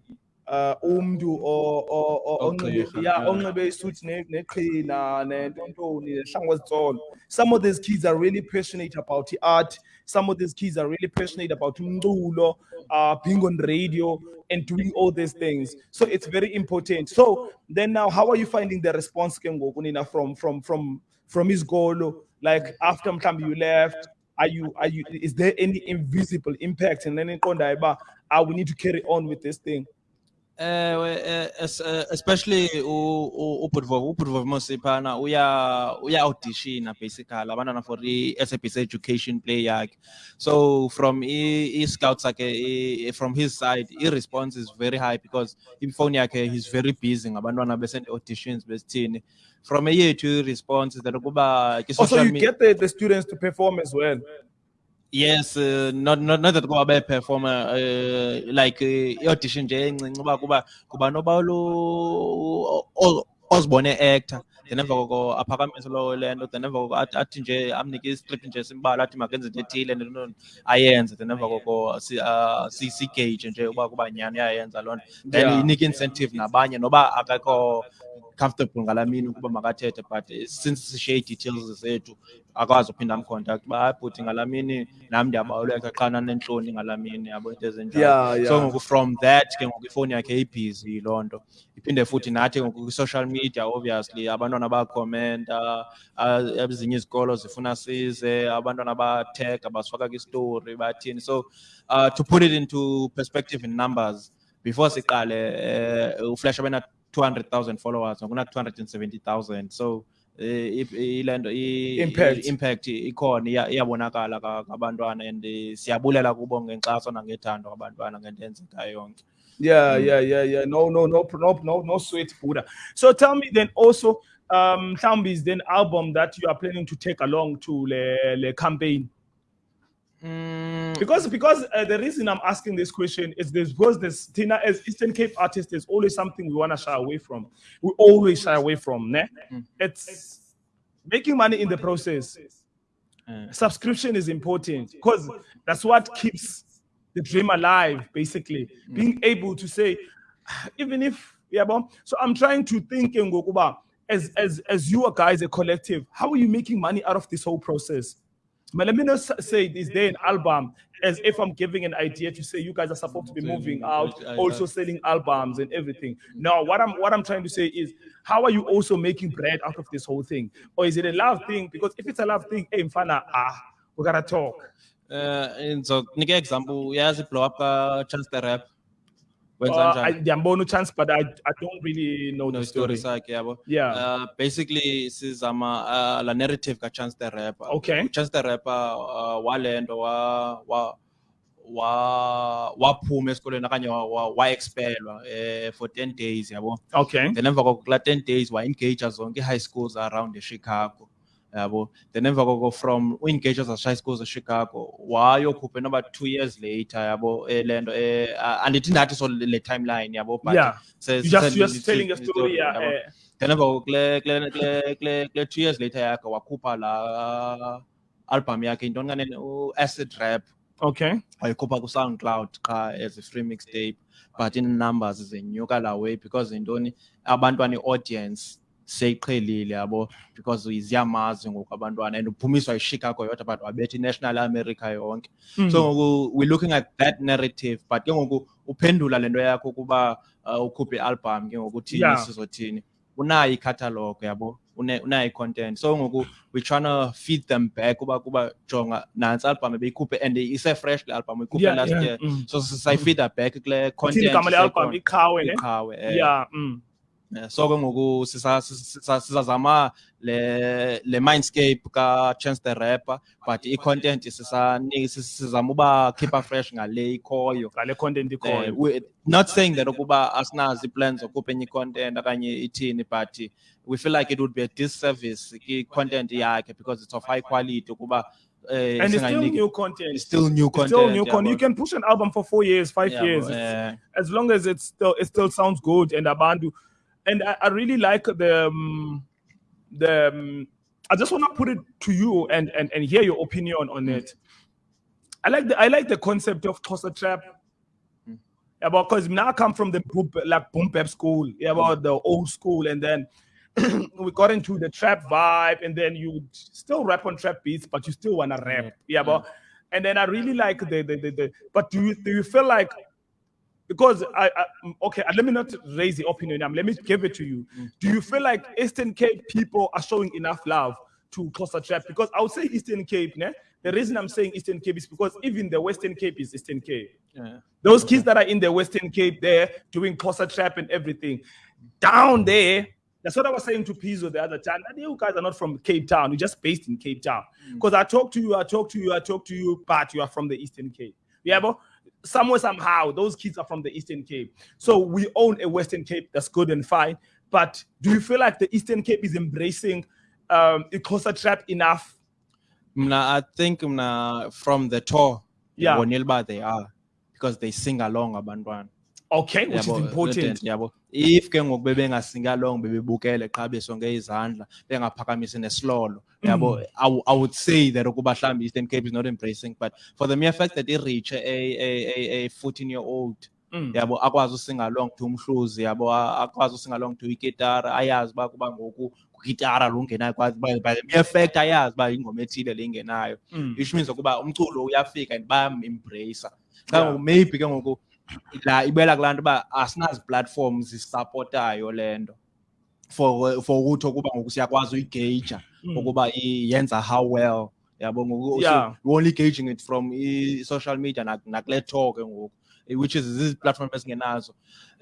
umntu onxibe Ogqirha, yeah yeah. onxibe isuit neqhina nentontoni ezitsolo. Some of these kids are really passionate about the art. Some of these kids are really passionate about umculo uh being on radio and doing all these things. So it's very important. So then now how are you finding the response ke ngoku from from from from isikolo? Like after mhlambi you left are you are you is there any invisible impact? And then iqondayo uba ah we need to carry on with this thing Ewe, eh, es- eh, Eh, eh, eh, especially u- u- uBudvovo, uBudvovo Mosiphana uya uya auditiona basically abantwana for i-SABC education play yakhe. So from i, i scouts yakhe i- from his side, his response is very high because ifone yakhe he's very busy ngabantwana besend auditions besithini. From eyethu i-response is that ukuba also oh, social you get the, the students to perform as well Yes, uh, not not not that kuba be performer uh, like uh, audition nje encinci uba kuba kuba noba lo ozibone actor then emva koko aphakamise lo lento then emva koko athi- nje amnike iscript nje simbala athi makenze into ethile no ayenze. Then emva koko uh, si si gauge nje uba kuba nyani uyayenza loo nto. Then inike incentive nabanye noba akekho comfortable ngala mini ukuba makathethe but since sishiye ii-details zethu akwazi uphinda amcontact. Uba hayi bhuti ngala mini nam ndiyabaluleka xana nentloni ngala mini yabo into ezinjalo so ngoku from that ke ngoku ifowuni yakhe ibhizi loo nto. Iphinde futhi nathi ngoku kwi-social media obviously abantwana bakhomenta ah, ezinye izikolo zifuna size abantwana basifaka kwistory bathini. So uh, to put it into perspective in numbers before siqale uh, uflash abena 200,000 followers ngokuna 270,000 so eh, i- ile nto i- Impact. impact ikhona iya- iyabonakala ka- kabantwana and eh, siyabulela kubo ngenkxaso nangethando kabantwana ngento eyenzekayo yonke Yeah, yeah, yeah, yeah. No, no, no, no, no, no sweat Buddha. So tell me then also, um, Thambi's then album that you are planning to take along to the, the campaign. Mm, Because because uh, the reason I'm asking this question is this because this Tina as Eastern Cape artist is always something we want to shy away from. We always shy away from. Ne? It's making money in the process. subscription is important because that's what keeps the dream alive basically being able to say even if yeah but so i'm trying to think ngokuba as as as you guys a collective how are you making money out of this whole process but let me not say is there an album as if i'm giving an idea to say you guys are supposed to be moving out also selling albums and everything. No what i'm what i'm trying to say is how are you also making bread out of this whole thing? Or is it a love thing? Because if it's a love thing hey mfana ah we gotta talk. Eh, ndizokunika example uyazi blow up ka-chance the rap uh, I, njani ndiyambona chance but I, I don't really know no the story story yabo. Yeah. uh, basically sizama uh, la narrative ka-chance the rapper. Okay. chance the rapper uh, walento wa wa wa waphuma esikolweni okanye wa- wa- wa-expelwa eh, for 10 days yabo. Okay. Then emva koko 10 days wa-engage zonke i-high schools around echicago yabo then emva koko from u-engage high schools echicago wayokhupha noba two years later yabo eh, le nto eh, andithi ndathi so le timeline yabo but Yeah. se- you just se- just telling a story yeah yabo. eh, then emva koko kule kule kule kule two years later yakhe wakhupha la album yakhe yintoni kanene u-acid rap okay wayikhupha ku-soundcloud qha as a free mixtape but in numbers zenyuka la way because yintoni abantwana i-audience seyiqhelile yabo because ziyamazi ngoku abantwana and uphumiswa yichicago yodwa but wabetha i-national america yonke Mm. so ngoku we're looking at that narrative but ke ngoku uphendula le nto yakho ukuba uh, ukhuphe i-album ke ngoku uthini Yeah. sizothini unayo i-catalog yabo unayo i-content so ngoku we're trying to feed them back uba kuba jonga nantsi album ebeyikhuphe and ise-fresh le album uyikhuphe Yeah, last yeah, year mm. so sayifeeda back kule Ithini content igama le-album iqhawe iqhawe eh. yeah mm. Eh, so ke ngoku sisa- sisa- sizazama le le mindscape ka Chance the Rapper but sisani- sis- sizama uba keeper fresh ngale ikhoyo ngale content Eh, ikhoyo not saying that ukuba asinazo i-plans zokhupha enye i-content okanye ithini but we feel like it would be a disservice i-content yakhe because it's of high quality ukuba eh, and it's still new content. It's still new It's content still new content you can push an album for four years five Yabo, years. Eh, as long as it's still it still sounds good and abandu and I, I really like the um, the um, I just want to put it to you and and and hear your opinion on it. I like the I like the concept of Xhosa trap. Mm. Yeah, because now I come from the boom, like boom bap school, yeah, about the old school, and then we got into the trap vibe, and then you still rap on trap beats, but you still wanna rap, yeah, but and then I really like the the, the, the but do you do you feel like because I, I okay let me not raise the opinion um, let me give it to you do you feel like Eastern Cape people are showing enough love to Xhosa Trap because I would say Eastern Cape ne? the reason I'm saying Eastern Cape is because even the Western Cape is Eastern Cape yeah. those kids that are in the Western Cape there doing Xhosa Trap and everything down there that's what I was saying to Pizzo the other time. That you guys are not from Cape Town. You're just based in Cape Town. Because I talk to you, I talk to you, I talk to you, but you are from the Eastern Cape. Yeah, but somewhere, somehow, those kids are from the Eastern Cape. So we own a Western Cape. That's good and fine. But do you feel like the Eastern Cape is embracing um, the Xhosa Trap enough? Mna, I think mna, from the tour, Yeah. uba they are because they sing along abantwana. Okay, which Yabo, is important. yabo. If ke ngoku bebengasinga along bebebukele qha besonke izandla bengaphakamisi nesilolo yabo I, wou- I would say that ukuba mhlawumbi Eastern Cape is not embracing but for the mere fact that it reach a a a, a 14 year old Mm. yabo akwazi usinga along to umhluzi yabo akwazi usinga along to igitara ayazi uba kuba ngoku kwigitara lungenayo kwazi by the mere fact ayazi uba ingoma ethile le ingenayo Mm. which means ukuba umculo uyafika and bayam-embracer xa ngoku maybe ke ngoku la ibela kulaa nto uba asinazi platforms zisapotayo le nto for for ukuthi ukuba ngoku siyakwazi uyigeja Mm. Ukuba yenza how well yabo ngoku Yeah. so we're only gauging it from i-social media nak- nakule tour ke ngoku which is these platforms esingenazo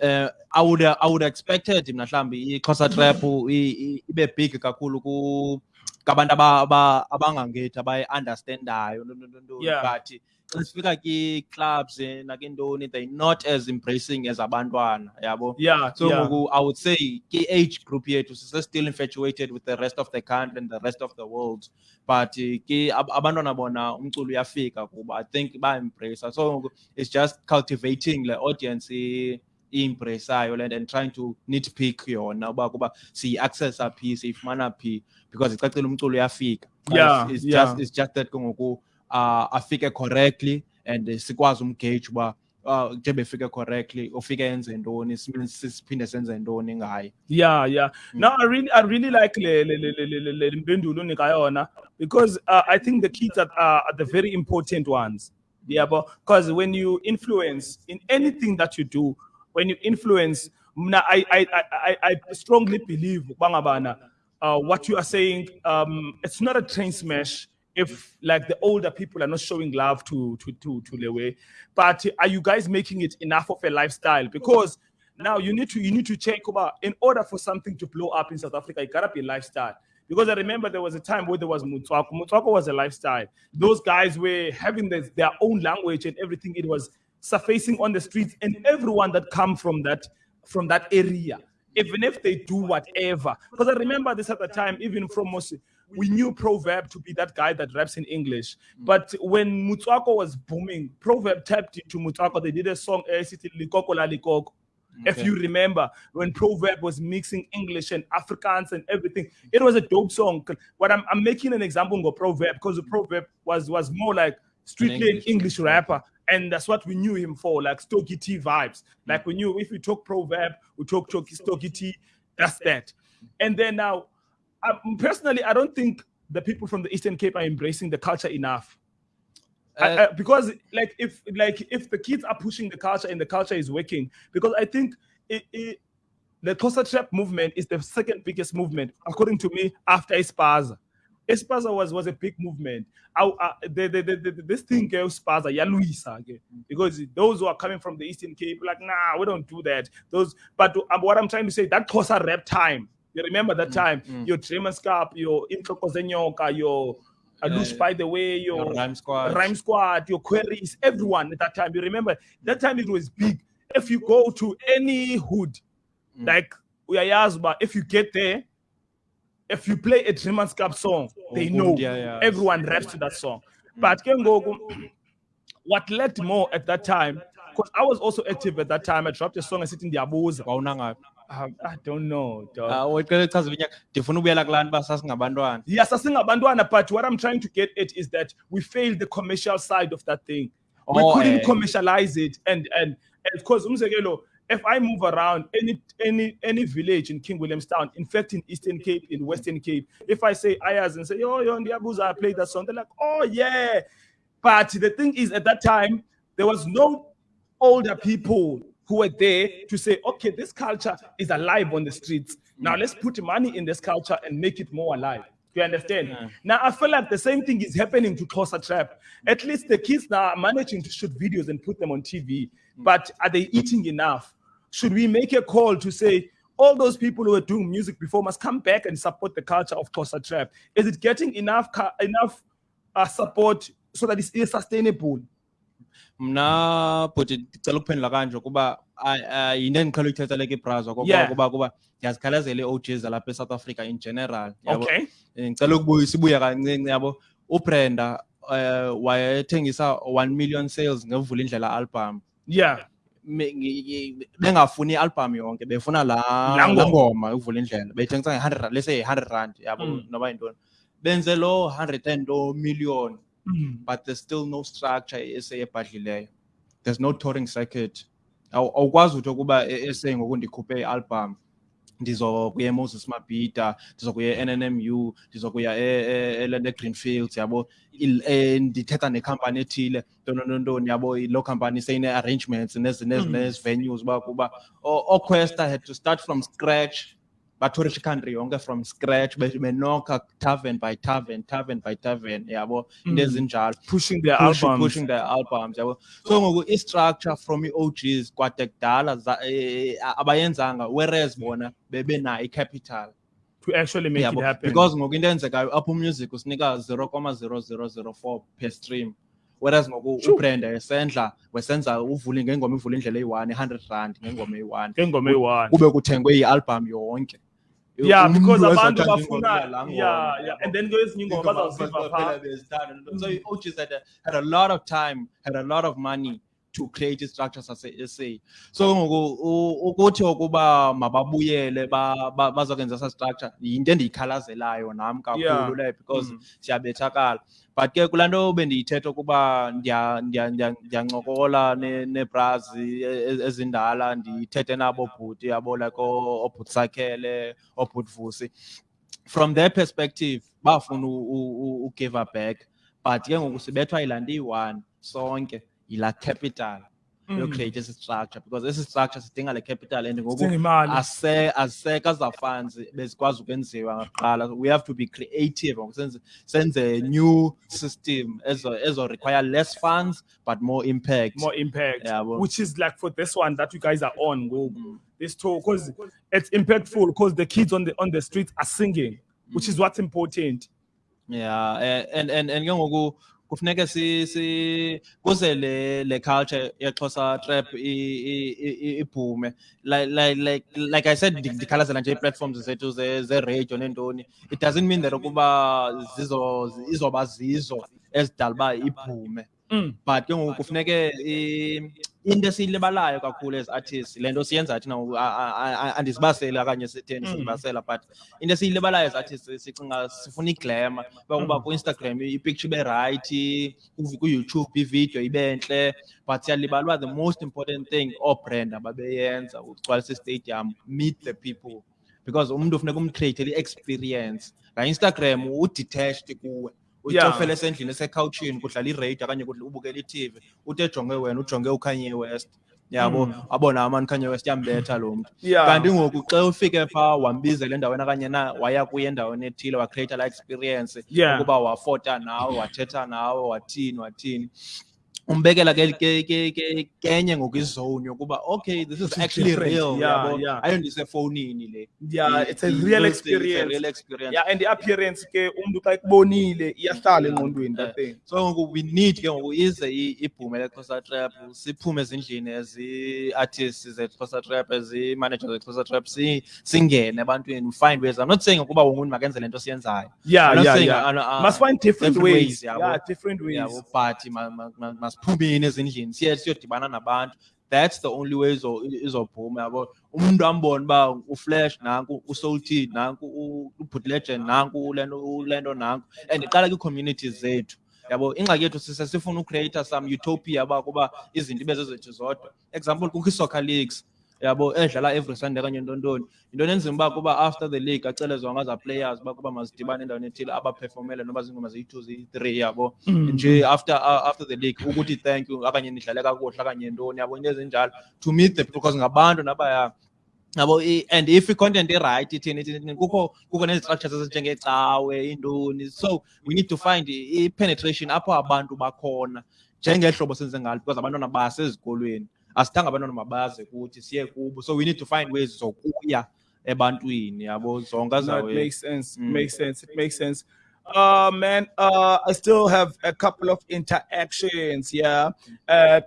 uh, I would I would expected mna mhlawumbi i-Xhosa trap ibe big kakhulu ku kabantu aba- aba- abangangethi abayi-understandayo no- no- no- no, Yeah. but sifika kwi-clubs eh, nakintoni they're not as embracing as abantwana yabo Yeah, so yeah. i would say ki-age group yethu still infatuated with the rest of the country and the rest of the world but eh, ab- abantwana bona umculo uyafika kuba i think ba-embracer so it's just cultivating le audience i- i-embraceayo le nto and trying to nitpick yona uba kuba siyi-accessa phi siyifumana phi because icacile umculo uyafika Yeah, it's, it's yeah. just it's just that ke ngoku uh afike correctly and sikwazi umgauge uba uh njengoba efike correctly ufike enze ntoni siphinde senze ntoni ngaye Yeah, yeah. No, I really, I really like le le le le le Mpendulo unika yona because uh, I think the kids are, are the very important ones. Yeah, but because when you influence in anything that you do, when you influence, mna, I I I I I strongly believe bangabana, uh, what you are saying, um, it's not a train smash. If like the older people are not showing love to to to to Lewe, but are you guys making it enough of a lifestyle? Because now you need to you need to check about in order for something to blow up in South Africa, it gotta be a lifestyle. Because I remember there was a time where there was Mutwako. Mutwako was a lifestyle. Those guys were having this, their own language and everything. It was surfacing on the streets, and everyone that come from that from that area, even if they do whatever. Because I remember this at the time, even from Mosi, we knew Proverb to be that guy that raps in English. But when Mutwako was booming, Proverb tapped into Mutwako. They did a song, eh, Likoko la Likoko. If you remember when Proverb was mixing English and Afrikaans and everything, it was a dope song. But I'm, I'm making an example of Proverb because the Proverb was was more like strictly an English English rapper, and that's what we knew him for, like Stocky T vibes. Like we knew if we talk Proverb, we talk Stocky T. That's that. And then now, um, personally, I don't think the people from the Eastern Cape are embracing the culture enough. Uh, I- because like if like if the kids are pushing the culture and the culture is working because i think it, it, the Xhosa trap movement is the second biggest movement according to me after Espaza. Espaza was was a big movement. I, I, the, the, the, this thing goes Spaza, Yaluisa again, because those who are coming from the Eastern Cape, like, nah, we don't do that. Those, but um, what I'm trying to say, that Xhosa rap time. You remember that mm, time? Mm. Your Dreamers Cup, your Intloko Zenyoka, your Alush, Yeah. by the way, your Your Rhyme Squad. Rhyme Squad, your queries, everyone at that time. You remember that time it was big. If you go to any hood, Mm. like Uyayazba, if you get there, if you play a Dreamers Cup song, oh, they know yeah, yeah. everyone raps to that song. Mm. But ke ngoku, what led more at that time, because I was also active at that time, I dropped a song and sitting there, wawuna ngaphi um, I don't know. dog. Ah, uqale chaza iminyaka ndifuna ukubuyela kulaa nto uba sasingabantwana Yes, sing but what I'm trying to get at is that we failed the commercial side of that thing. We Oh, couldn't eh. commercialize it, and and and because umzekelo, if I move around any any any village in King Williamstown, in fact in Eastern Cape, in Western Cape, if I say Ayaz and say, oh, yo, Ndiabuza, I played that song, they're like, oh yeah. But the thing is, at that time, there was no older people who were there to say, okay, this culture is alive on the streets. Now mm. let's put money in this culture and make it more alive. Do you understand? Now I feel like the same thing is happening to Xhosa Trap. Mm. At least the kids now are managing to shoot videos and put them on TV. Mm. But are they eating enough? Should we make a call to say all those people who are doing music before must come back and support the culture of Xhosa Trap? Is it getting enough enough uh, support so that it's sustainable? Mna bhuti ndicela ukuphendula kanje kuba ah, ah, yinto endiqhela uyithetha leke ibrazo Yeah. kuba kuba ndiyazikhalazela ii-OGs zalapha eSouth Africa in general yabo. Okay. Eh, ngicela ukubuya sibuye kancinci yabo ubrenda um wayethengisa one million sales ngevula indlela album Yeah. Me- ngi- ngi- bengafuni i-album yonke befuna laa Laa laa ngoma. ngoma uvula indlela bethengisa nge-hundred rand let's say hundred rand yabo Mm. noba yintoni benze loo hundred and lo million Mm. but there's still no structure e-SA ebhadlileyo. There's no touring circuit. Awu- awukwazi uthi ukuba e-SA ngoku ndikhuphe i-album ndizokuya emoses mabhida ndizokuya e-nmmu ndizokuya e- e- elento egreenfields yabo? Ndithetha nekhampani ethile. Ntonontoni yabo? Loo company seyine-arrangements nezi- nezi- Mm. nezi-venues uba kuba oquesta had to start from scratch batourisha country yonke from scratch? Be- benokha tavern by tavern tavern by tavern yabo? Into Mm. ezinjalo Pushing their pushing, albums. pushing their albums yabo? So ngoku i-structure from i-OGs kwade kudala za- eh, abayenzanga whereas bona bebenayo i-capital. To actually make yabo? it happen. because ngoku into eyenzekayo apple music usinika 0,0004 per stream. Whereas ngoku ubrenda esendla wesenza uvule ngengoma ivule indlela eyi-one i-hundred rand ngengoma eyi-one. Ngengoma eyi-one. kube kuthengwe i-album yonke Yeah, because abantu bafuna yeah, yeah. And then kwezinye ingoma Ingoma bazawuziva baphela phaa. So i-OGs had had a lot of time, had a lot of money to create i-structures ase-SA. So ngoku ukuthi ukuba mababuyele ba- ba- bazokwenza esa structure yinto endiyikhalazelayo nam kakhulu leyo because Mm. siyabethakala. But ke kulaa nto bendiyithetha ukuba ndiya- ndiya- ndiya- ndiyancokola ne- neebrazi ezindala ndithethe nabo bhuti yabo like oo- oobhutisakele oobhutvusi from their perspective bafuna ugive back but ke ngoku sibethwa yilaa nto iyi-one sonke yilaa capital Mm. yocreate esi structure because esi structure sidinga le capital and ngoku Sidinga imali. ase- aziseka za funds bezikwazi ukwenziwa ngakuqala we have to be creative ngoku senze senze new system ezo ezo require less funds but more impact more impact, Yeah, well- which is like for this one that you guys are on. Go Mm. this tour because it's impactful because the kids on the on the streets are singing, which is what's important. Yeah, eh, and and and ke ngoku kufuneka si si kuze le le culture yeXhosa trap i- i- i- i- iphume like like like I said ndi- ndikhalazela nje ii-platforms zethu ze ze radio nentoni it doesn't mean that ukuba zizo izoba zizo ezidala uba iphume Mm. But ke ngoku kufuneke i- into esiyilibalayo kakhulu as artists le nto siyenza thina ngoku, a- a- a- andisibaseli okanye sitheni Mm. siyibasela but into esiyilibalayo as artists sicinga sifuna iglamour. Uba kuba ku-instagram ipicture ibe rayithi kuyoutube ividiyo ibe ntle but siyalibala uba the most important thing oobrenda babeyenza ukugcwalisa istadium meet the people. Because umuntu ufuneka umcreatele i-experience. Nga-instagram udetached kuwe. Yeah. ucofele esendlini esekhawutshini kudlala iradio okanye ubukela i-tv uthi ejonge wena ujonge ukhanye west yabo abona amani kanye west yambetha lo mntu Yeah. kanti ngoku xa ufike phaa wambizela endaweni okanye na waya kuye endaweni ethile wacreata laa experience Yeah. ukuba wafota nawe wathetha nawe wathini wathini umbekela ke ke ke ke kenye ngokwizone yokuba okay this is actually real Yeah, ayondisefowunini le Yeah, it's a real a- experience. real experience Yeah, and the appearance ke xa ekubonile iyahlala engqondweni that thing. so ngoku we need ke ngoku ize ibhume leXhosa trap siphume ezindlini ezi-artists zeXhosa trap ezi-managers zeXhosa trap si- singene ebantwini find ways i'm not saying ukuba wonke makenze le nto siyenzayo Yeah, I'm yeah, yeah. uh, Must find different, different ways. Yeah, different ways. but masiphumeni ezindlini siye siyodibana nabantu. That's the only way izo- izophuma yabo. Umuntu ambone uba uflash nanku usoulted nanku u- ubhut legend nanku ulento nanku. And iqala kwii-communities zethu. Yabo ingxaki yethu sise sifuna ucreata some utopia uba kuba izinto ibe zodwa. Example kukho ii-soccer leagues yabo edlala every sunday kanye ntontoni yinto nenzima uba kuba after the league acele zonke aza players uba kuba mazidibane endaweni ethile abaphefomele noba zingoma ziyi-two ziyi-three yabo. Nje after uh, after the league ukuthi thank you okanye nidlale kakuhle okanye ntoni yabo into ezinjalo. To meet the people because ngabantu nabaya yabo and if i-content i-right ithini ithini kukho kukho nee-structures ezinjengecawe intoni so we need to find i-penetration apho abantu bakhona njengehlobo senze ngalo because abantwana basezikolweni asithanga abantwana mabaze kuthi siye kubo so we need to find ways zokuya ebantwini yabo zonke No, it makes sense. It Mm. makes sense. It makes sense. Uh man, uh I still have a couple of interactions. Yeah. Uh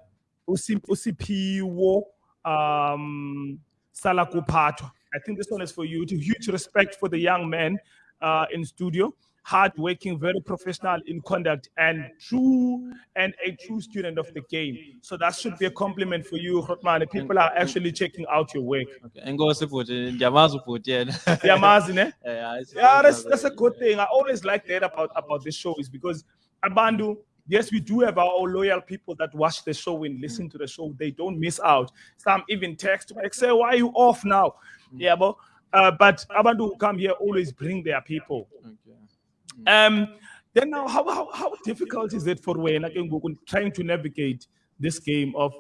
Usi- Usiphiwo um Salakupatwa. I think this one is for you. To huge respect for the young man uh in studio. Hardworking, very professional in conduct, and true and a true student of the game. So that should be a compliment for you, Hotman. People are actually checking out your work. Okay, enkosi bhuti ndiyamazi ubhuti yena Yamazi, ne? Hayi, Yeah, that's that's a good thing. I always like that about about this show is because Abandu, yes, we do have our loyal people that watch the show and listen to the show. They don't miss out. Some even text like, say, why are you off now? Yeah, but uh, but Abandu who come here always bring their people. Okay. Um, then now, how, how, how difficult is it for Wayne trying to navigate this game of,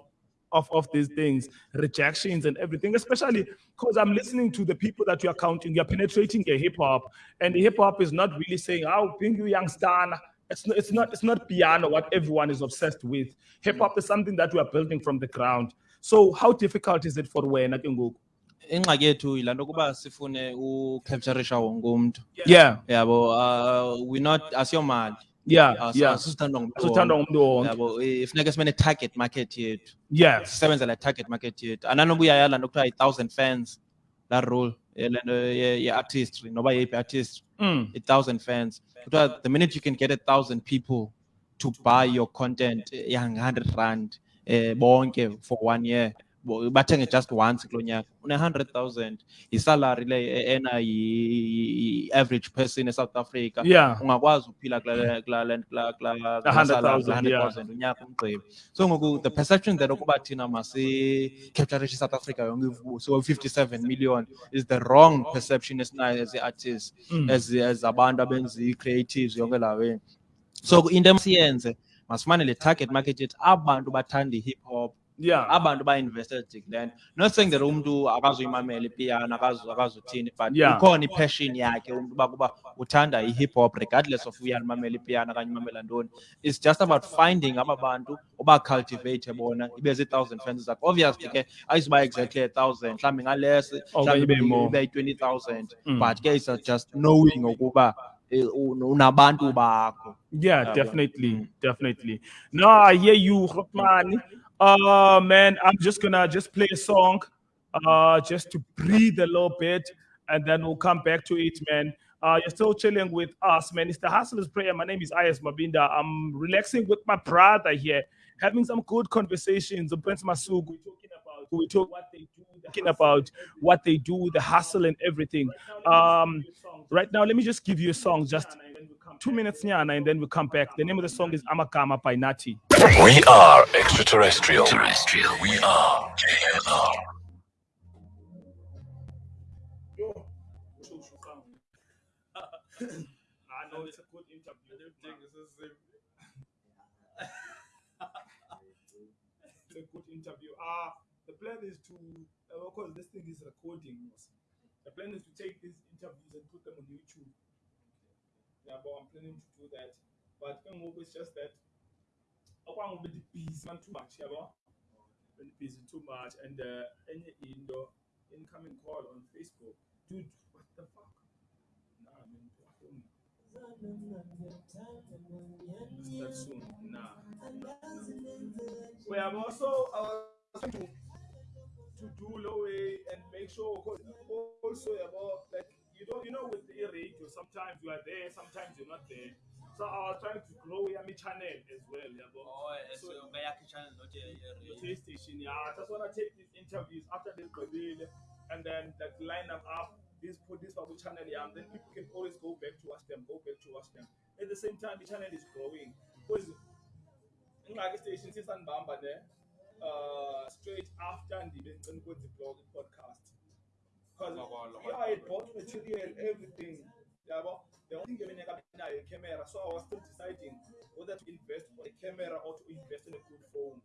of, of these things, rejections and everything, especially because I'm listening to the people that you are counting, you're penetrating the hip hop, and the hip hop is not really saying, oh, bring you young star. It's not, it's not, it's not piano what everyone is obsessed with. Hip hop is something that we are building from the ground. So how difficult is it for Wayne ingxaki yethu yilaa nto ukuba sifune ucapturisha wonke umntu Yeah, yabo uh, we not asiyomali yeah, uh, yeah. sisithandwa ngumntu Sithandwa ngumntu wonke. yabo i- funeka simene target market yethu Yes. sisebenzela target market yethu ananoba uyayala nto kuthiwa i-thousand fans laa rule le nto ye- ye-artistry noba yeyiphi artistry Mm. a thousand fans. Kuthiwa The minute you can get a thousand people to buy your content, yang hundred rand, eh, bonke for one year. Bathenge just once kulo nyaka une hundred thousand isalary le ena yi-average person eSouth Africa Yeah. ungakwazi ukuphila kula kula kula kula kula A hundred thousand, hundred yeah. thousand unyaka umgqibi so ngoku the perception that ukuba thina masi capture South Africa yonke so 57 million is the wrong perception esinayo as artists Mm. as as abantu abenza i-creatives yonke la way so into emasiyenze masifane le target market yethu abantu bathanda i-hip hop Yeah. abantu ba-invested then not saying that umuntu akazuyimamela ipiano akazu- akazuthini but Yeah. ikhona i-passion yakhe umuntu uba kuba uthanda i-hip hop regardless of uyalimamela ipiano okanye umamela ntoni it's just about finding aba bantu ubacultivate bona ibe zii-thousand fans zakho obviously ke ayizuba exactly a thousand mhlawumbi ngalesi Okanye ibe more. ibe yi-twenty thousand Mm. but ke it's just knowing ukuba eh, unabantu bakho Yeah, definitely, mm. definitely. No, I hear you, Hotman. Uh, man, I'm just gonna just play a song, uh, just to breathe a little bit, and then we'll come back to it, man. Uh, you're still chilling with us, man. It's the Hustlers Prayer. My name is Ayas Mabinda. I'm relaxing with my brother here, having some good conversations. Prince Masuku, we're talking about we talk what they do, talking about what they do, the hustle and everything. Um, right now, let me just give you a song, just two minutes nyana, and then we come back. The name of the song is Amakama by Nathi. We are extraterrestrial. Terrestrial. We are KNR. I know it's a good interview. It's a good interview. Ah, the plan is to, uh, of course, this thing is recording. The plan is to take these interviews and put them on YouTube. Yeah, I'm planning to do that. But it's just that I want to be busy too much, yeah, but been busy too much. And uh, any in the incoming call on Facebook, dude, what the fuck? Nah, I mean, I don't soon. Nah. We have also uh, to to do low and make sure also about like you don't you know with the radio sometimes you are there sometimes you're not there. So I was trying to grow your channel as well. Yeah, but Oh, eh, So- so ngayakhi channel not a the TV station. Yeah, I just want to take these interviews after this Gqibile and then like line them up. This put this Babu channel, yeah, and then people can always go back to watch them, go back to watch them. At the same time, the channel is growing because in like station since Bamba there, uh, straight after the the blog podcast. Because yeah, I bought material, everything. Yeah, but the only thing I have a camera, so I was still deciding whether to invest in a camera or to invest in a good phone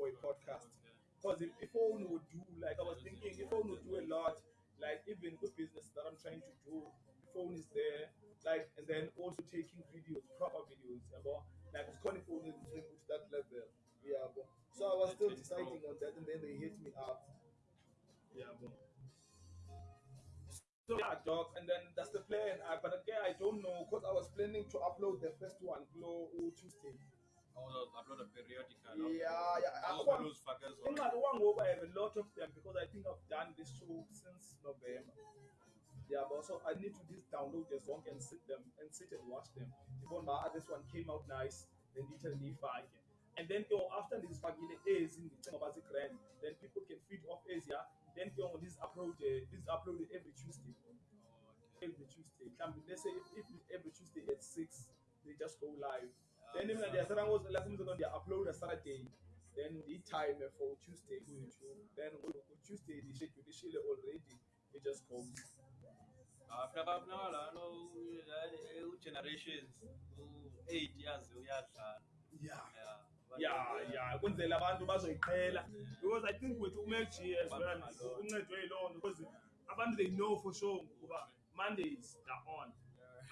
for a podcast. Because if a phone would do, like I was thinking, a phone would do a lot. Like even good business that I'm trying to do, the phone is there. Like and then also taking videos, proper videos. Yeah, but like it's calling phone is to that level. Yeah, but so I was still deciding on that, and then they hit me up. Yeah, but. So yeah, dog, and then that's the plan. I, but again, I don't know because I was planning to upload the first one, Glow Tuesday. Oh, upload a periodical. Yeah, yeah. I, Oh, those fuckers. in my one over, I have a lot of them because I think I've done this show since November. Yeah, but also I need to just download the song and sit them and sit and watch them. Even my this one came out nice, then literally five. And then know, after this fucking is in the about the grand, then people can feed off Asia. Then know, this upload uh, this uploaded every Tuesday. Every Tuesday. Be, let's say if, if every Tuesday at six, they just go live. Then even the other was like something on the upload a Saturday. Then the time for Tuesday YouTube. Then on Tuesday the schedule the schedule already. It just goes. After about now, I know uh, generations, eight years, uyadlala. Yeah. Yeah. Yeah yeah kwenzela abantu bazoyiqhela. Because i think with g as well uncedwe yiloo nto because abantu they know for sure ukuba mondays they're on.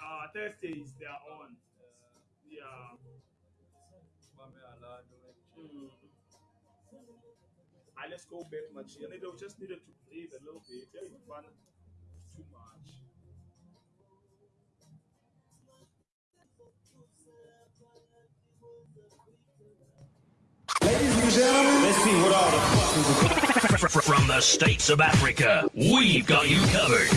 Uh thursdays they're on. Yeah. Mm. Ah, let's go back much and they just needed to breathe a little bit. Fun. Too much From the states of Africa, we've got you covered.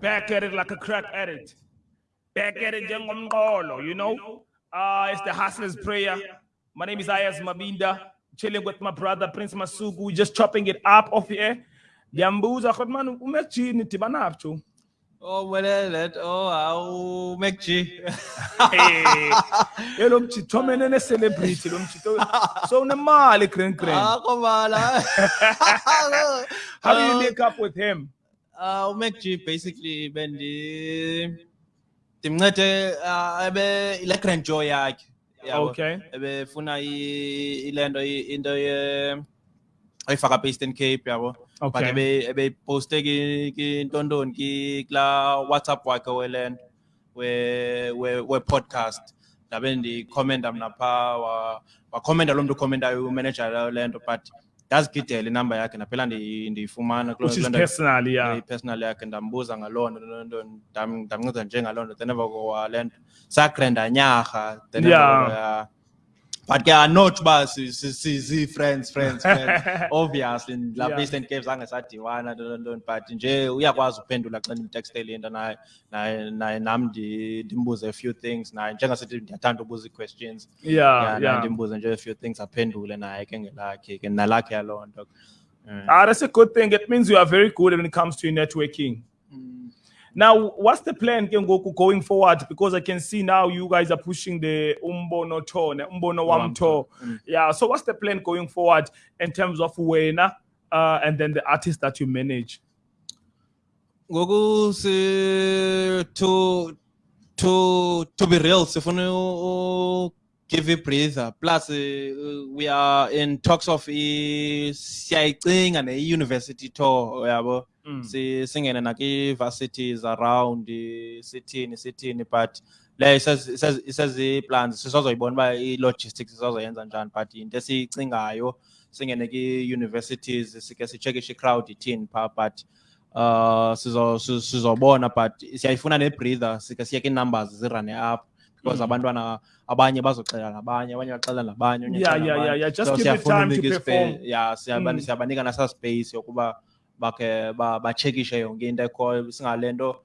back at it like a crack addict. Back at it, njengomqolo, you know. Uh, it's the hustler's prayer. My name is Ayaz Mabinda. Chilling with my brother Prince Masuku. We just chopping it up off the air. Yambuza khot man umechini tibanapcho. Oh, well, that, oh, how make G. Hey, lo mchito mene ne celebrity lo mchito. So nemali kren kren. Ah, come on. ah. How do you link up with him? Uh, uMac G basically bendi ndimncede ebe ile grand joy yakhe. Okay. ebefuna i- ilento i- into apha Eastern Cape yabo Okay. ebe ebeyiposte ki ki ntontoni ki kula WhatsApp wakhe welento we we we podcast ndabe ndikhomenta mna phaa wa- wakhomenta lo mntu ukhomentayo umanager lento but ndazigidela inamba yakhe ndaphela ndi- ndiyifumana kuloo- Which is kuloo nto- personal, yeah. personal yakhe ndambuza ngaloo nto loo nto ndam- ndamnceda njengaloo nto then emva kowa le nto sagrenda nyarha then emva Yeah. But ke not uba si-friends friends friends obviously lapha Yeah. eastern cape zange sadibana ntontoni but nje uyakwazi uphendula xa ndimtextele into naye naye nam ndi- ndimbuze a few things naye njengasithi ndiyathanda ubuza ii-questions Yeah, yeah. ndimbuze nje a few things aphendule naye ke ngelakhe ke nalakhe yaloo nto. Ah, that's a good thing. It means you are very good when it comes to networking. Now, what's the plan Kengoku, going forward? Because I can see now you guys are pushing the Umbono tour, ne? Umbono Wam tour. Yeah. So what's the plan going forward in terms of Wena uh, and then the artists that you manage? ngoku si to to to be real sifuna u give a breather plus uh, we are in talks of i siyayicinga ne university tour yabo Mm. si singene naki varsities around i- sithini sithini but le isezi plans sisazoyibona uba i logistics sisazoyenza njani but into esiyicingayo singene ki universities sike sichekishe i-crowd ithini pha but uh sizo sizo- sizobona but siyayifuna ne-breather sike siye numbers zirane up because Mm. abantwana abanye bazoxela nabanye abanye baxela nabanye Yeah, yeah, yeah, yeah. Just So give it time to perform. yeah siyaba- Mm. siyabanika nasa space yokuba bakhe ba- bachekishe yonke into ekhoyo singale nto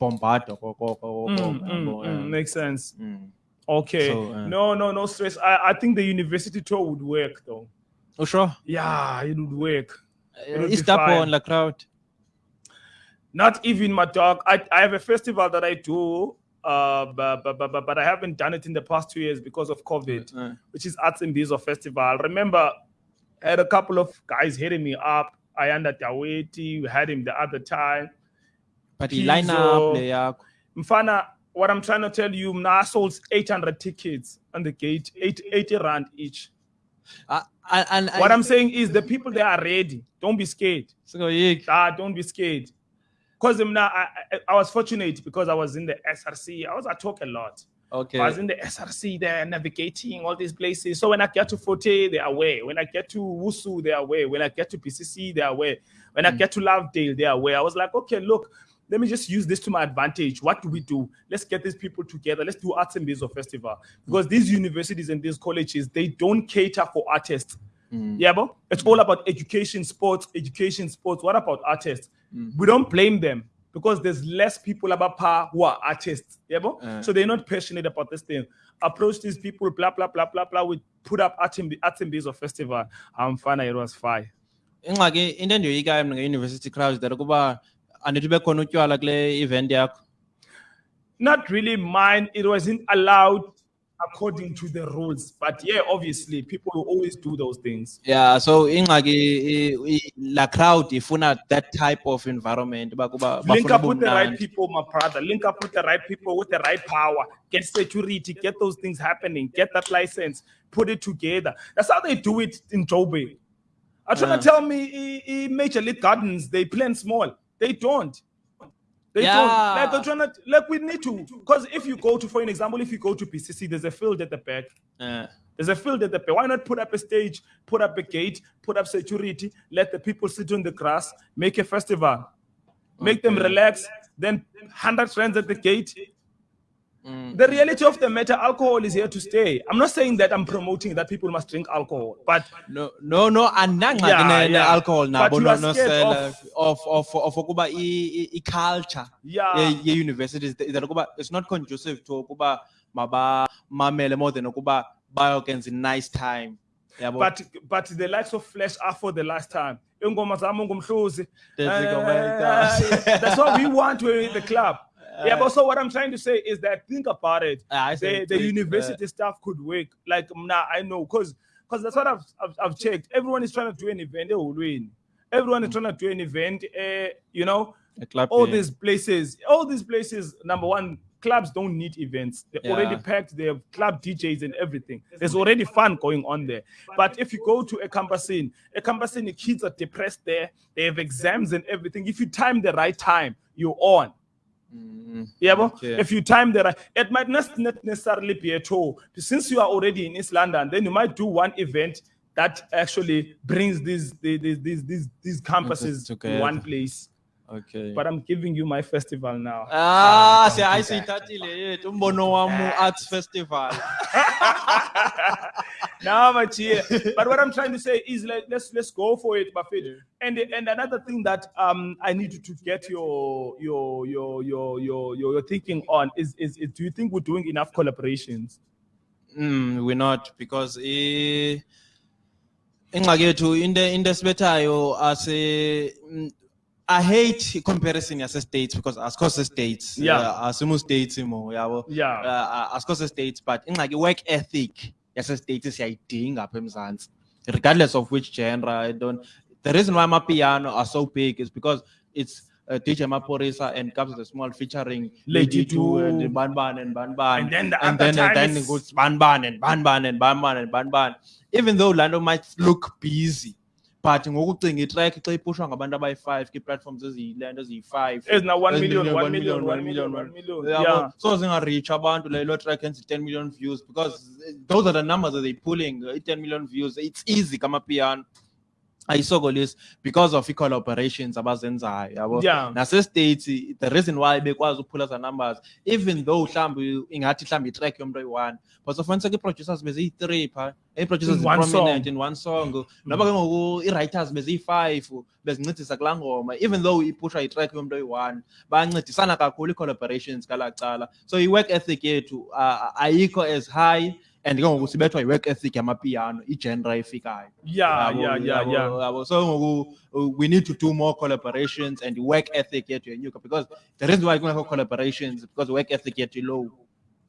bombado ko- ko- ko- Mm, mm, mm, yeah. makes sense. Mm. Okay. So, uh, no, no, no stress. I, I think the university tour would work though. Oh, sure. Yeah, it would work. It'll be Is that on the crowd? Not even my dog. I, I have a festival that I do, uh, but, but, but, but I haven't done it in the past two years because of COVID, Uh, which is Arts and Bezo Festival. Remember, I had a couple of guys hitting me up. I under Daweti, we had him the other time. but the lineup le yakho. Mfana, what I'm trying to tell you, I sold 800 tickets on the gate, eight, 80 rand each. Ah, and- and What I- I'm saying is the people they are ready. Don't be scared. So, yik. Ah, don't be scared. Because now I, I, I was fortunate because I was in the SRC. I was I talk a lot. Okay. I was in the SRC there navigating all these places. So when I get to Fort Hare, they are away. When I get to Wusu, they are away. When I get to PCC, they are away. When I mm. get to Lovedale, they are away. I was like, okay, look, let me just use this to my advantage. What do we do? Let's get these people together. Let's do Arts and Bezo Festival. Because these universities and these colleges, they don't cater for artists. Mm. Yeah, but it's mm. all about education, sports, education, sports. What about artists? We don't blame them because there's less people about par who are artists. Yeah? Uh. so they're not passionate about this thing. Approach these people, blah blah blah blah blah. We put up Arts and Bezo Festival. I'm fine. It was fine. ingxaki into endiyoyikayo mna nge-university crowds that ukuba andithi ube khona utywala kule event yakho Not really mine. It wasn't allowed according to the rules. But yeah, obviously, people will always do those things. yeah so ingxaki i- i- la crowd ifuna that type of environment Link up with the right people, my brother. Link up with the right people with the right power. Get security, get those things happening, get that license, put it together. That's how they do it in Joburg. Are trying Yeah. to tell me Major League Gardens, they plan small. They don't. They Yeah. don't. Like they're trying to, like we need to. Because if you go to, for an example, if you go to PCC, there's a field at the back. There's a field at the back. Why not put up a stage, put up a gate, put up security, let the people sit on the grass, make a festival, make them relax, then 100 friends at the gate. Mm. The reality of the matter, alcohol is here to stay. I'm not saying that I'm promoting that people must drink alcohol, but no no no and Yeah, ne yeah. alcohol But nabo you no- nosela of- of of of ukuba i- i- i-culture yeah, ye- ye-universities is that ukuba it's not conducive to ukuba mabamamele more than ukuba bayokwenza i-nice time yabo but but the likes of flesh are for the last time. Ingoma zami ungumhluzi. Eh, eh, eh, That's it, my God. That's what we want in the club. Yeah, but so what I'm trying to say is that think about it. Ah, I see. the, the university staff could work. Like now, I know because because that's what I've, I've I've checked. Everyone is trying to do an event. They will win. Everyone is trying to do an event. Uh, you know, A club, all yeah. these places, all these places. Number one, clubs don't need events. They're already packed. They have club DJs and everything. There's already fun going on there. But if you go to a campus in, a campus in, the kids are depressed there. They have exams and everything. If you time the right time, you're on. Mm, Yeah, but Okay. if you time the right, it might not not necessarily be at all. Since you are already in East London, then you might do one event that actually brings these these these these, these campuses to one place. Okay But I'm giving you my festival now. ah siya hayi siyithathile yethu umbono wam arts festival now, my dear. But what I'm trying to say is like let's let's go for it, Buffett. And and another thing that um I need to get your your your your your your, your thinking on is, is is do you think we're doing enough collaborations? Mm, we're not because i ingxaki yethu into into esibethayo ase mm, I hate comparison yase states because asikho se states Yeah. uh, asimo states yabo Yeah. uh, asikho se states but ingxaki work ethic yase states siyayidinga apha eMzantsi regardless of which genre I don't the reason why amapiano are so big is because it's uh, DJ Maphorisa and Kabza De Small featuring Lady Du and Ban Ban and Ban Ban. And then the and then, time then it goes Ban Ban and Ban Ban and Ban Ban and Ban Ban. Even though Lando might look busy, but ngokucinga itrack xa ipushwa ngabantu abayi-five kwi-platforms eziyilento eziyi-five ezina 1 Ezinye million 1 1 million 1 1 million million, 1 million. yeah. So zinga-reach abantu like lo track enza 10 million views because those are the numbers that they pulling 10 million views. It's easy kamapiano ayisokolisi because of i-collaborations abazenzayo yabo? Yeah. nase-states the reason why bekwazi ukuphula za numbers even though mhlawumbi ingathi mhlawumbi itrack yomntu oyi-one but sofuniseka ii-producers beziyi-three pha. Ii-producers In one prominent song. in one song. Noba ke ngoku ii-writers beziyi-five bezincedisa kulaa ngoma even though ipushwa itrack yomntu oyi-one bayancedisana kakhulu ii-collaborations kalaa cala. So i-work ethic yethu uh, ayikho as high and ke ngoku sibethwa yi-work ethic yamapiano igenre efikayo. Yeah yeah yeah yeah. so ngoku uh, we need to do more collaborations and work ethic yethu yenyuka because the reason why kungekho collaborations because work ethic yethu low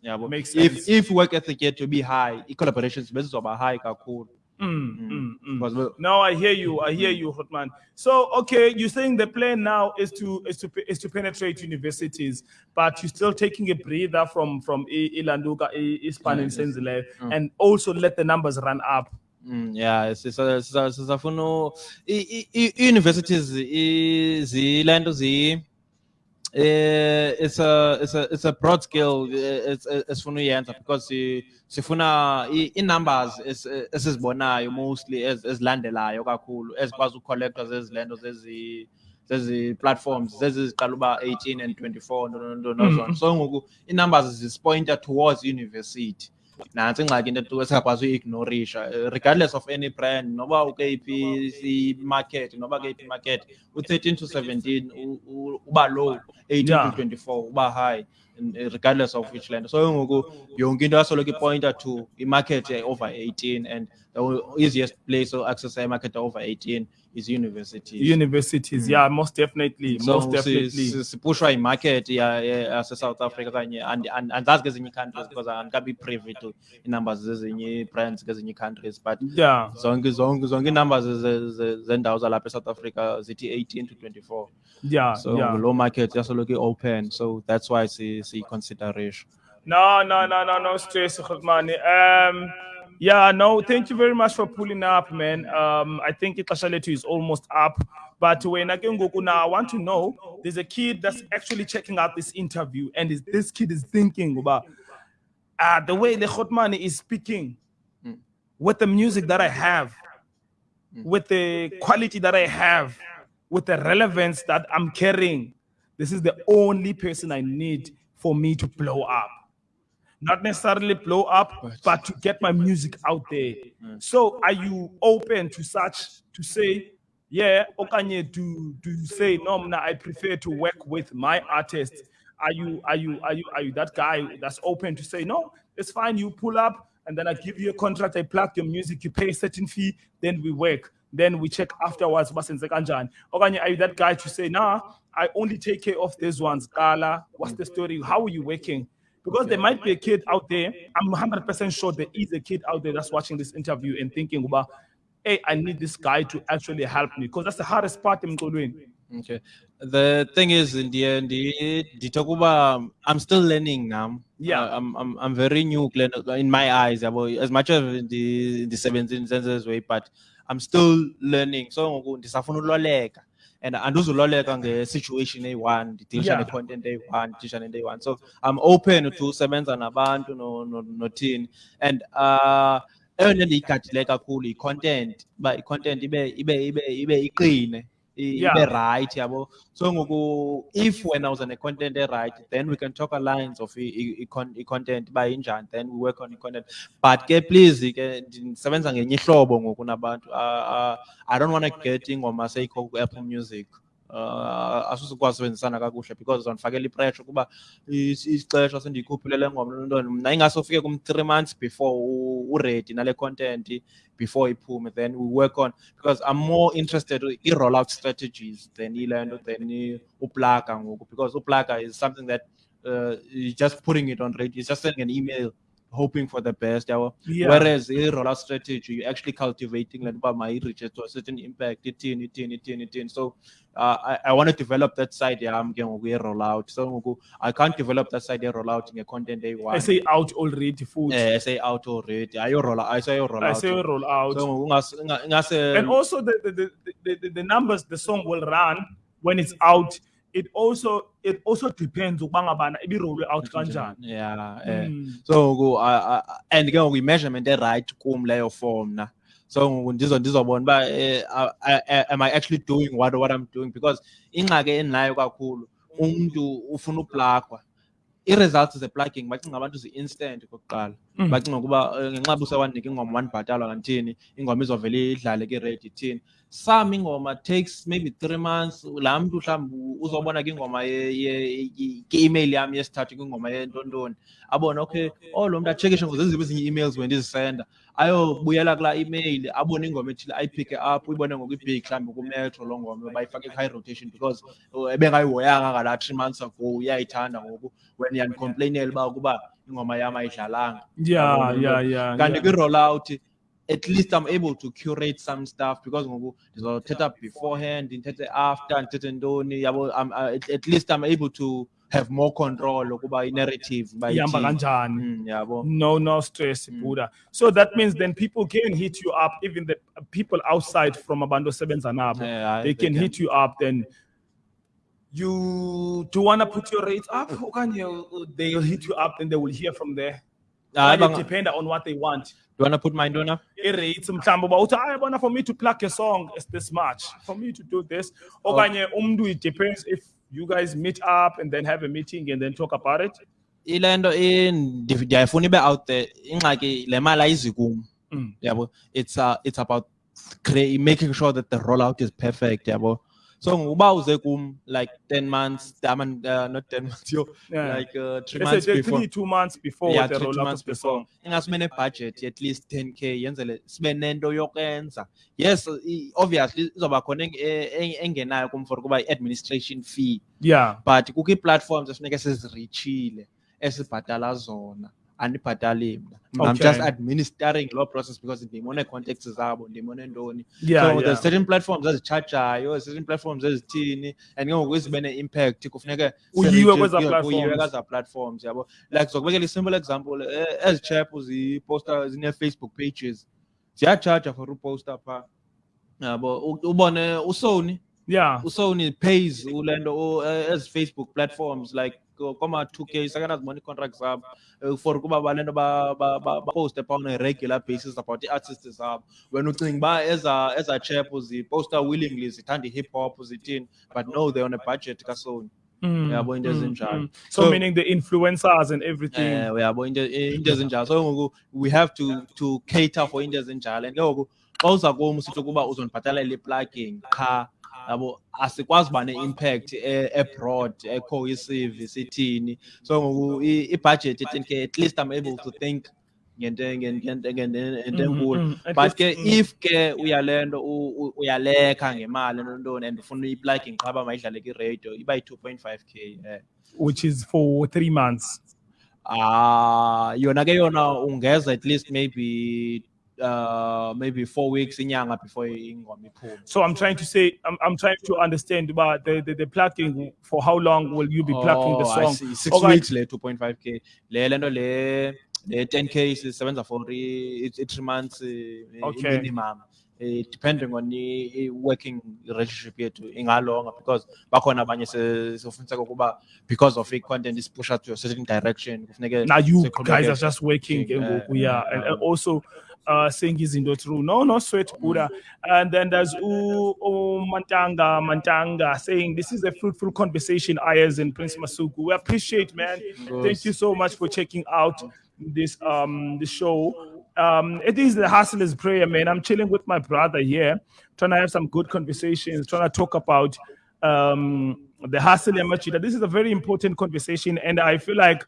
yabo. Makes if sense. if work ethic yethu be high i-collaborations bezizoba high kakhulu Mm, mm, mm. No, I hear you. I hear you, Hotman. So, okay, you're saying the plan now is to is to is to penetrate universities, but you're still taking a breather from from Ilanduka, Ispan, and Senzile, and also let the numbers run up. Mm, yeah sisa- sisa- sisafuna i-universities zilento zi eh it's a it's a it's a broad scale eh, it's esifuna uyenza because si- sifuna i- i-numbers es- eh, esizibonayo mostly ez- ezilandelayo kakhulu ezikwazi ukucollectwa zezi lento zezi zezi platforms zezi ziqala uba 18 and 24 no- no- no- nozona so ngoku i-numbers zisipointer towards university nantsi ingxaki into esingakwazi uyi-ignorisha. Regardless of any brand noba ukeyiphi i-market noba keyiphi i-market u-13 to 17 u- u- uba low 18 to 24 uba high regardless of which land. So ngoku yonke into yasoloko ipointer to i-market over 18 and the easiest place to access i-market over 18 is universities. Universities, yeah, hmm. most definitely, so most definitely. si- sipushwa ya- yase-south africa kanye and- and- andazi kezinye ii-countries because andikabi privy to ii-numbers zezinye ii-brands kezinye ii-countries but Yeah, zonke zonke zonke ii-numbers ze- ze- zendawo zalapha e-south africa zithi 18 to 24 yeah, so yeah. low market yasoloko i-open. So that's why si- siyiconsiderisha No, no, no, no, no stress, Khotmani. Um, yeah, no, thank you very much for pulling up, man. Um, I think ixesha lethu is almost up. But when I can go now, I want to know there's a kid that's actually checking out this interview, and is, this kid is thinking about uh, the way the Khotmani is speaking with the music that I have, with the quality that I have, with the relevance that I'm carrying. This is the only person I need for me to blow up. Not necessarily blow up, but to get my music out there. Mm. So, are you open to such to say, yeah, Okanye, Do you say no, mna, I prefer to work with my artist. Are you are you are you are you that guy that's open to say no? It's fine. You pull up, and then I give you a contract. I plug your music. You pay a certain fee. Then we work. Then we check afterwards. basenze kanjani. Okanye, are you that guy to say nah? I only take care of these ones. Gala, what's the story? How are you working? Because there might be a kid out there. I'm 100% sure there is a kid out there that's watching this interview and thinking about, hey, I need this guy to actually help me. Because that's the hardest part in doing. Okay. The thing is, in the end, the talk about I'm still learning now. Yeah. Uh, I'm I'm I'm very new in my eyes. As much as the the 17 senses way, but I'm still learning. So ngoku ndisafuna uloleka. And anduzuloleka nge-situation eyi-one ndidilisha ne-content eyi-one ndidisha nento eyi-one so i'm open to usebenza nabantu no- no- nothini and uh eyona nto ndiyigadileyo kakhulu yi-content uba i-content ibe ibe ibe ibe iqine Yeah. ibe right yabo? So ngoku if wena uza ne-content e-right then we can talk a lines of i- i- i- con- i-content uba injani then we work on i-content but ke please ke ndisebenza ngenye ihlobo ngoku nabantu i don't want to get ingoma seyikho ku-apple music uh, asusukwazi usebenzisana kakuhle because uzandifakela ipressure kuba is- isixesha sendiyikhuphile le ngoma nontoni mna ingase ufike kum three months before u- uready nale content before iphume then we work on. Because i'm more interested i-roll out strategies than ile nto than uplaga ngoku. Because uplaga is something that uh, just putting it on radio just sending an email hoping for the best yabo Yeah. whereas a rollout strategy you're actually cultivating like uba reach to a certain impact ithini ithini ithini ithini so uh, I, I want to develop that side yam ke ngoku ye-rollout so ngoku i can't develop that side ye-rollout nge-content I eyi-one say out already futhi. eh say out already ayo-roll I ayo-rollout say roll out. so ngoku ingas- inga- ingase and also the the, the, the, the the numbers the song will run when it's out. It also it also depends ukubanga bana roll out kanjani. yeah eh. Mm. so I- I- and ke ngoku i-measurement e-right kum leyo form na so ngoku ndizo ndizobona uba eh, am i actually doing what, what i'm doing because ingxaki endinayo kakhulu umntu ufuna uplagwa i-results ze-plugging bacinga abantu zi-instant okokuqala Mm. Bacinga ukuba eh, ngenxa busa wanika ingoma wandibhatalwa kanthini ingoma izovele idlale ke-redi ithini some ingoma takes maybe three months laa mntu mhlawumbi uzobona kwingoma ke-email yam yesithathu kwingoma yentontoni abone okay oh lo mntu atshekishe ngozeziphi ezinye ii-emails bendizisenda ayobuyela kulaa email abone ingoma ethile ayiphike up uyibone ngoku ibig mhlawumbi kumetro loo ngoma bayifake ifake high rotation because ebengayihoyanga ngalaa three months ago uyayithanda ngoku. When yandicomplainela uba ukuba ingoma yam ayidlalanga Yeah, yeah, ngoku. yeah. kanti yeah. kwi-rollout at least i'm able to curate some stuff because ngoku ndizothetha beforehand ndithethe after ndithethe ntoni yabo I'm, uh, at, at least i'm able to have more control ukuba i-narrative uba Ihamba ithini. kanjani. Mm, yabo No, no stress, Mm. Buddha. So that means then people can hit you up, even the people outside from Abando Sevenza Nabo. Yeah, they can hit you up. Then you do want to put your rates up? You, they'll hit you up and they will hear from there. Ah, Or bang- it depend on what they want. do you want to put mine down now? I-rates mhlawumbe uba uthi hayi bona for me to plug a song it's this much for me to do this okanye umntu it depends if you guys meet up and then have a meeting and then talk about it ile nto i- ndi- ndiyayifuna ibe out there ingxaki le mali ayizi kum Mm. yabo it's uh, it's about crea- making sure that the rollout is perfect yabo so uba uze kum like 10 months I mean, uh, not 10 months yo Yeah. like uh, three Let's months say before. three, two months before yeah, the three, two months before. song. Ingasibe ne-budget at least 10k yenzele sibe nento yokwenza. Yes obviously izoba khona eng- eng- engenayo kum for kuba i-administration fee. Yeah. But kukho ii-platforms efuneke sizirichile esibhatala zona andibhatali mna i'm just administering law process because the money context is ndimone contacts zabo ndimone ntoni. Yeah, so yeah. there's certain platforms ezitshajayo certain platforms ezithini and ke ngoku zibe ne-impact kufuneke Uyiwe kwezaa platforms. yabo. Like zokubekela i-simple example eh, ezi chap ziposta zine-facebook pages ziyatshaja for uposta phaa yabo ubone usony. Yeah. usony pays ule nto u- eh, ezi facebook platforms like ko- koma-two k sekanazibona ii-contracts zabo eh, for ukuba bale nto ba- ba- ba- baposte phaa on a regular basis about ii-artists zabo wena ucinga uba eza eza chap ziposta willingly zithanda i-hip hop zithini but no they're on a budget kasony Mm, yabo into mm, ezinjalo. mm. so, meaning the influencers and everything. Eh uyabo into into ezinjalo. So ngoku we have to to cater for into ezinjalo. And ke ngoku xa uza kum sithi ukuba uzondibhatalela i-plugging qha yabo asikwazi uba ne-impact abroad ekho i-service so ngoku i- i-budget i-10 at least i'm able to think ngento ngento- ngento ngento- ngento Mhm, enkulu mhm. At but ke mm. if ke uyale nto uyalekha ngemali nontoni and ufuna i-plugging qha uba mayidlale kwiradio iba yi-two point five k eh. which is for three months Ah, yona ke yona ungeza at least maybe uh maybe four weeks inyanga before ingoma iphume. so i'm trying to say i'm, I'm trying to understand about the, the the plugging for how long will you be plugging the Oh, I song see. Six Okanye- weeks le 2.5k. Le lento le le 10k sisebenza for i- i- three months eh, Okay. minimum. Eh, depending on the working relationship yethu ingalonga because bakhona abanye se- sofuniseka ukuba because of i-content is pushed to a certain direction kufuneke now you guys are just working Yeah, ke ngoku, yeah, yeah and, and also uh saying izinto through no no sweat buddha. And then there's U U mantanga mantanga saying this is a fruitful conversation ayers and prince masuku. We appreciate man. Thank you so much for checking out this um the show. Um it is the hustler's prayer man. I'm chilling with my brother here trying to have some good conversations trying to talk about um the hustle and Machida. this is a very important conversation and i feel like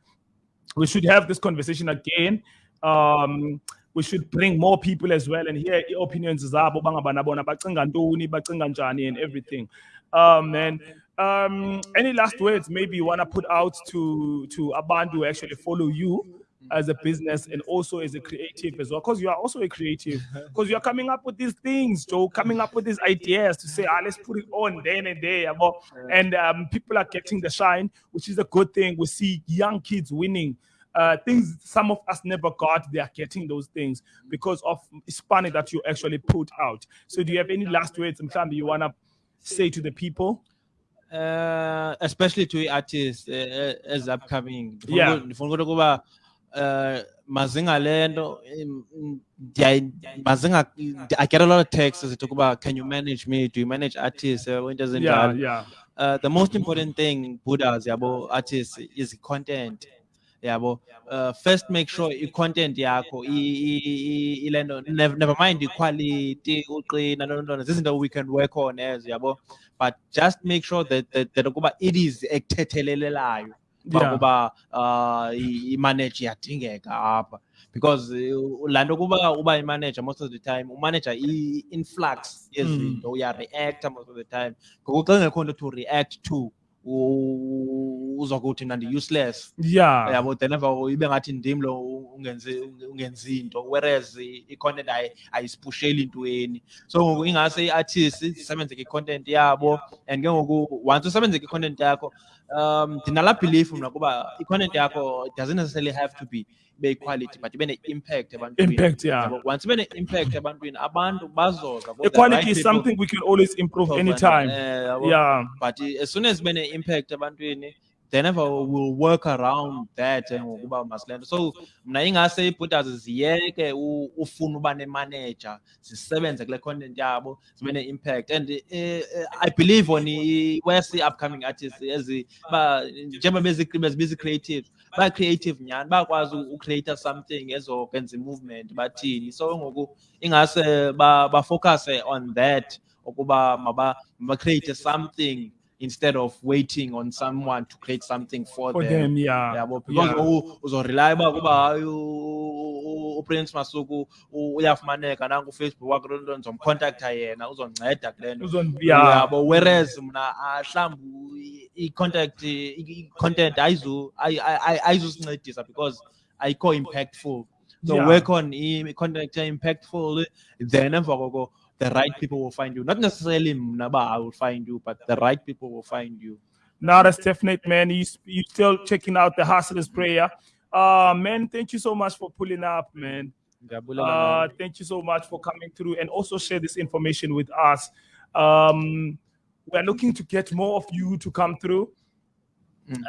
we should have this conversation again. Um, we should bring more people as well and hear opinions zabo bangabana bona bacinga ntoni bacinga njani and everything. Um, and um, any last words maybe you want to put out to to abantu who actually follow you as a business and also as a creative as well because you are also a creative because you are coming up with these things joe coming up with these ideas to say ah let's put it on then and there yabo. and um, people are getting the shine which is a good thing we see young kids winning uh, things some of us never got, they are getting those things because of Spanish that you actually put out. So, do you have any last words, Mklambi, you want to say to the people? Uh, especially to artists uh, as upcoming. Yeah. Uh mazinga lento mazinga I get a lot of texts that talk about can you manage me do you manage artists uh, when doesn't Yeah, yeah. uh, the most important thing Buddhas yabo artists is content yabo uh, first make sure i-content yakho ile nto never, never mind i-quality uqina nontona zizinto we can work on as yabo but just make sure that that, that ukuba it is ekuthethelelelayo Yeah. ukuba uh i-manage iyadingeka apha because uh, laa nto kuba uba imanager most of the time umanager i-influx yezinto uyareacta most of the time ngoku xa ngekho nto to react to u- uzokuthi mna ndi-useless Yeah. yabo then emva koko ibe ngathi ndim lo ungenzi ungenzi into. Whereas the content i- i-content ayisipusheli intweni so ngoku ingase i-artist zisebenzeke i-content yabo. And ke ngoku once usebenzeke i-content yakho um ndinalaa belief mna kuba i-content yakho doesn't necessarily have to be ibe equality but ibe ne-impact ebantwini Impact, yeah. Yabo, once ibe ne-impact ebantwini abantu bazoza for the Equality is something we can always improve to- anytime. eh. Yeah. but as soon as bene impact ebantwini then ever will work around that and ngokuba masilento so mna ingase iibhutas ziyeke ufuna uba nemanager zisebenze kule content yabo zibe ne-impact. And eh, eh, i believe on the upcoming artists ezi ba njengoba bezi- bezibiza creative ba-creative nyhani bayakwazi ucreate something ezokwenza i-movement bathini so ngoku ingase ba- bafocuse on that ukuba maba create something instead of waiting on someone to create something for, For them. them, yeah. yabo because Yeah. uzorely uba kuba hayi u- u- uprince masuku uyafumaneka nangu ufacebook wakho ndizomcontacta yena uzonceda kule nto yeah. yabo whereas mna mhlawumbi i-contact i- i-content ayizu- ayi- ayi- ayizusincedisa because ayikho impactful so Yeah. work on i-content impactful then emva koko the right people will find you not necessarily mna uba i will find you but the right people will find you Now that's definite, man. You you still checking out the hustlers prayer. Uh man, thank you so much for pulling up, man. Uh, thank you so much for coming through and also share this information with us. Um, we're looking to get more of you to come through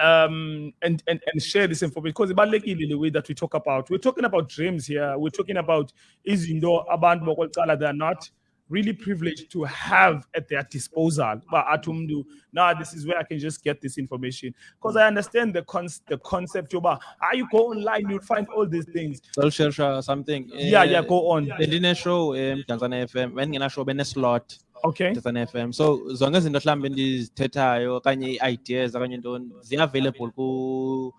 um, and, and, and share this information because ibalulekile the way that we talk about. We're talking about dreams here. We're talking about izinto abantu bokwecala they're not really privileged to have at their disposal. But atumdu, now this is where I can just get this information because I understand the con- the concept. About how you go online, you'll find all these things. Share share something Yeah, yeah, Eh, go on. bendine show emdantsane FM bendingena show bene slot Okay. Mdantsane FM so zonke izinto mhlawumbe endizithethayo okanye i-ideas okanye ntoni ziyi-available ku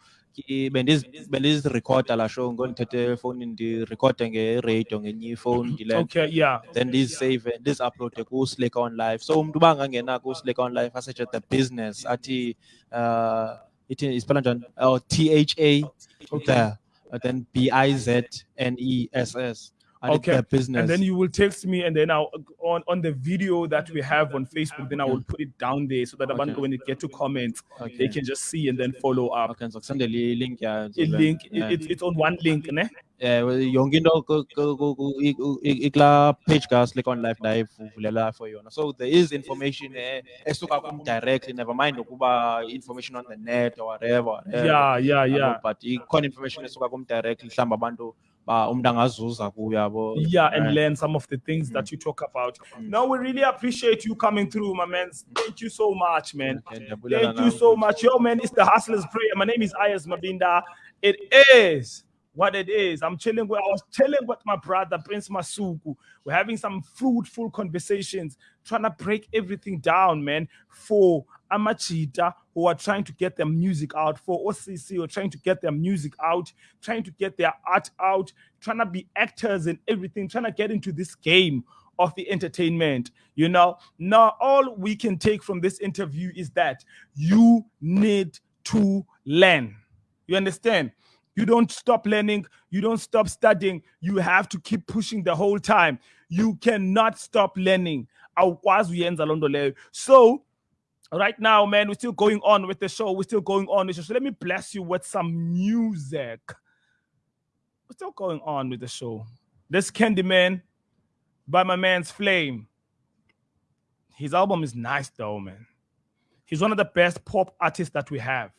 bendizirekhoda laa show. Ngondithethe efowunini ndirekhode ngeradio ngenye ifowuni ndile Okay. Yeah. then ndizisave ndizi-uploade ku-slack on live. So umntu uba angangena ku-slack on live asearche the business athi uh ithi ispela njani? Oh t h a the uh, then b i z n e s s athi Okay. the business And then you will text me, and then I'll on on the video that we have on Facebook. Then I will put it down there so that Okay. when they get to comment, they can just see and then follow up. okay ilink yayo A link. it- Yeah. it- it's on one link, ne? Well, yonke into i- i- ikulaa page ka-slack on live ndayivulela for yona so there is information eh, esuka kum directly never mind ukuba information on the net or whatever, whatever. Yeah, yeah, yeah. but ikhona information esuka kum directly mhlawumbi abantu ba umntu angazuza kuyo yabo Yeah, and learn some of the things that mm. you talk about. Mm. No, we really appreciate you coming through, my man. Thank you so much, man. okay, Thank you so much. Yo, man, it's the Hustlers Prayer. My name is Ayaz Mabinda. It is what it is. I'm chilling with, I was chilling with my brother, Prince Masuku. We're having some fruitful conversations, trying to break everything down, man, for Amachita who are trying to get their music out, for OCC are trying to get their music out, trying to get their art out, trying to be actors and everything, trying to get into this game of the entertainment. You know, now all we can take from this interview is that you need to learn. You understand? You don't stop learning. You don't stop studying. You have to keep pushing the whole time. You cannot stop learning. So, right now, man, we're still going on with the show. We're still going on. So let me bless you with some music. We're still going on with the show. This Candyman by my man's Flame. His album is nice though, man. He's one of the best pop artists that we have.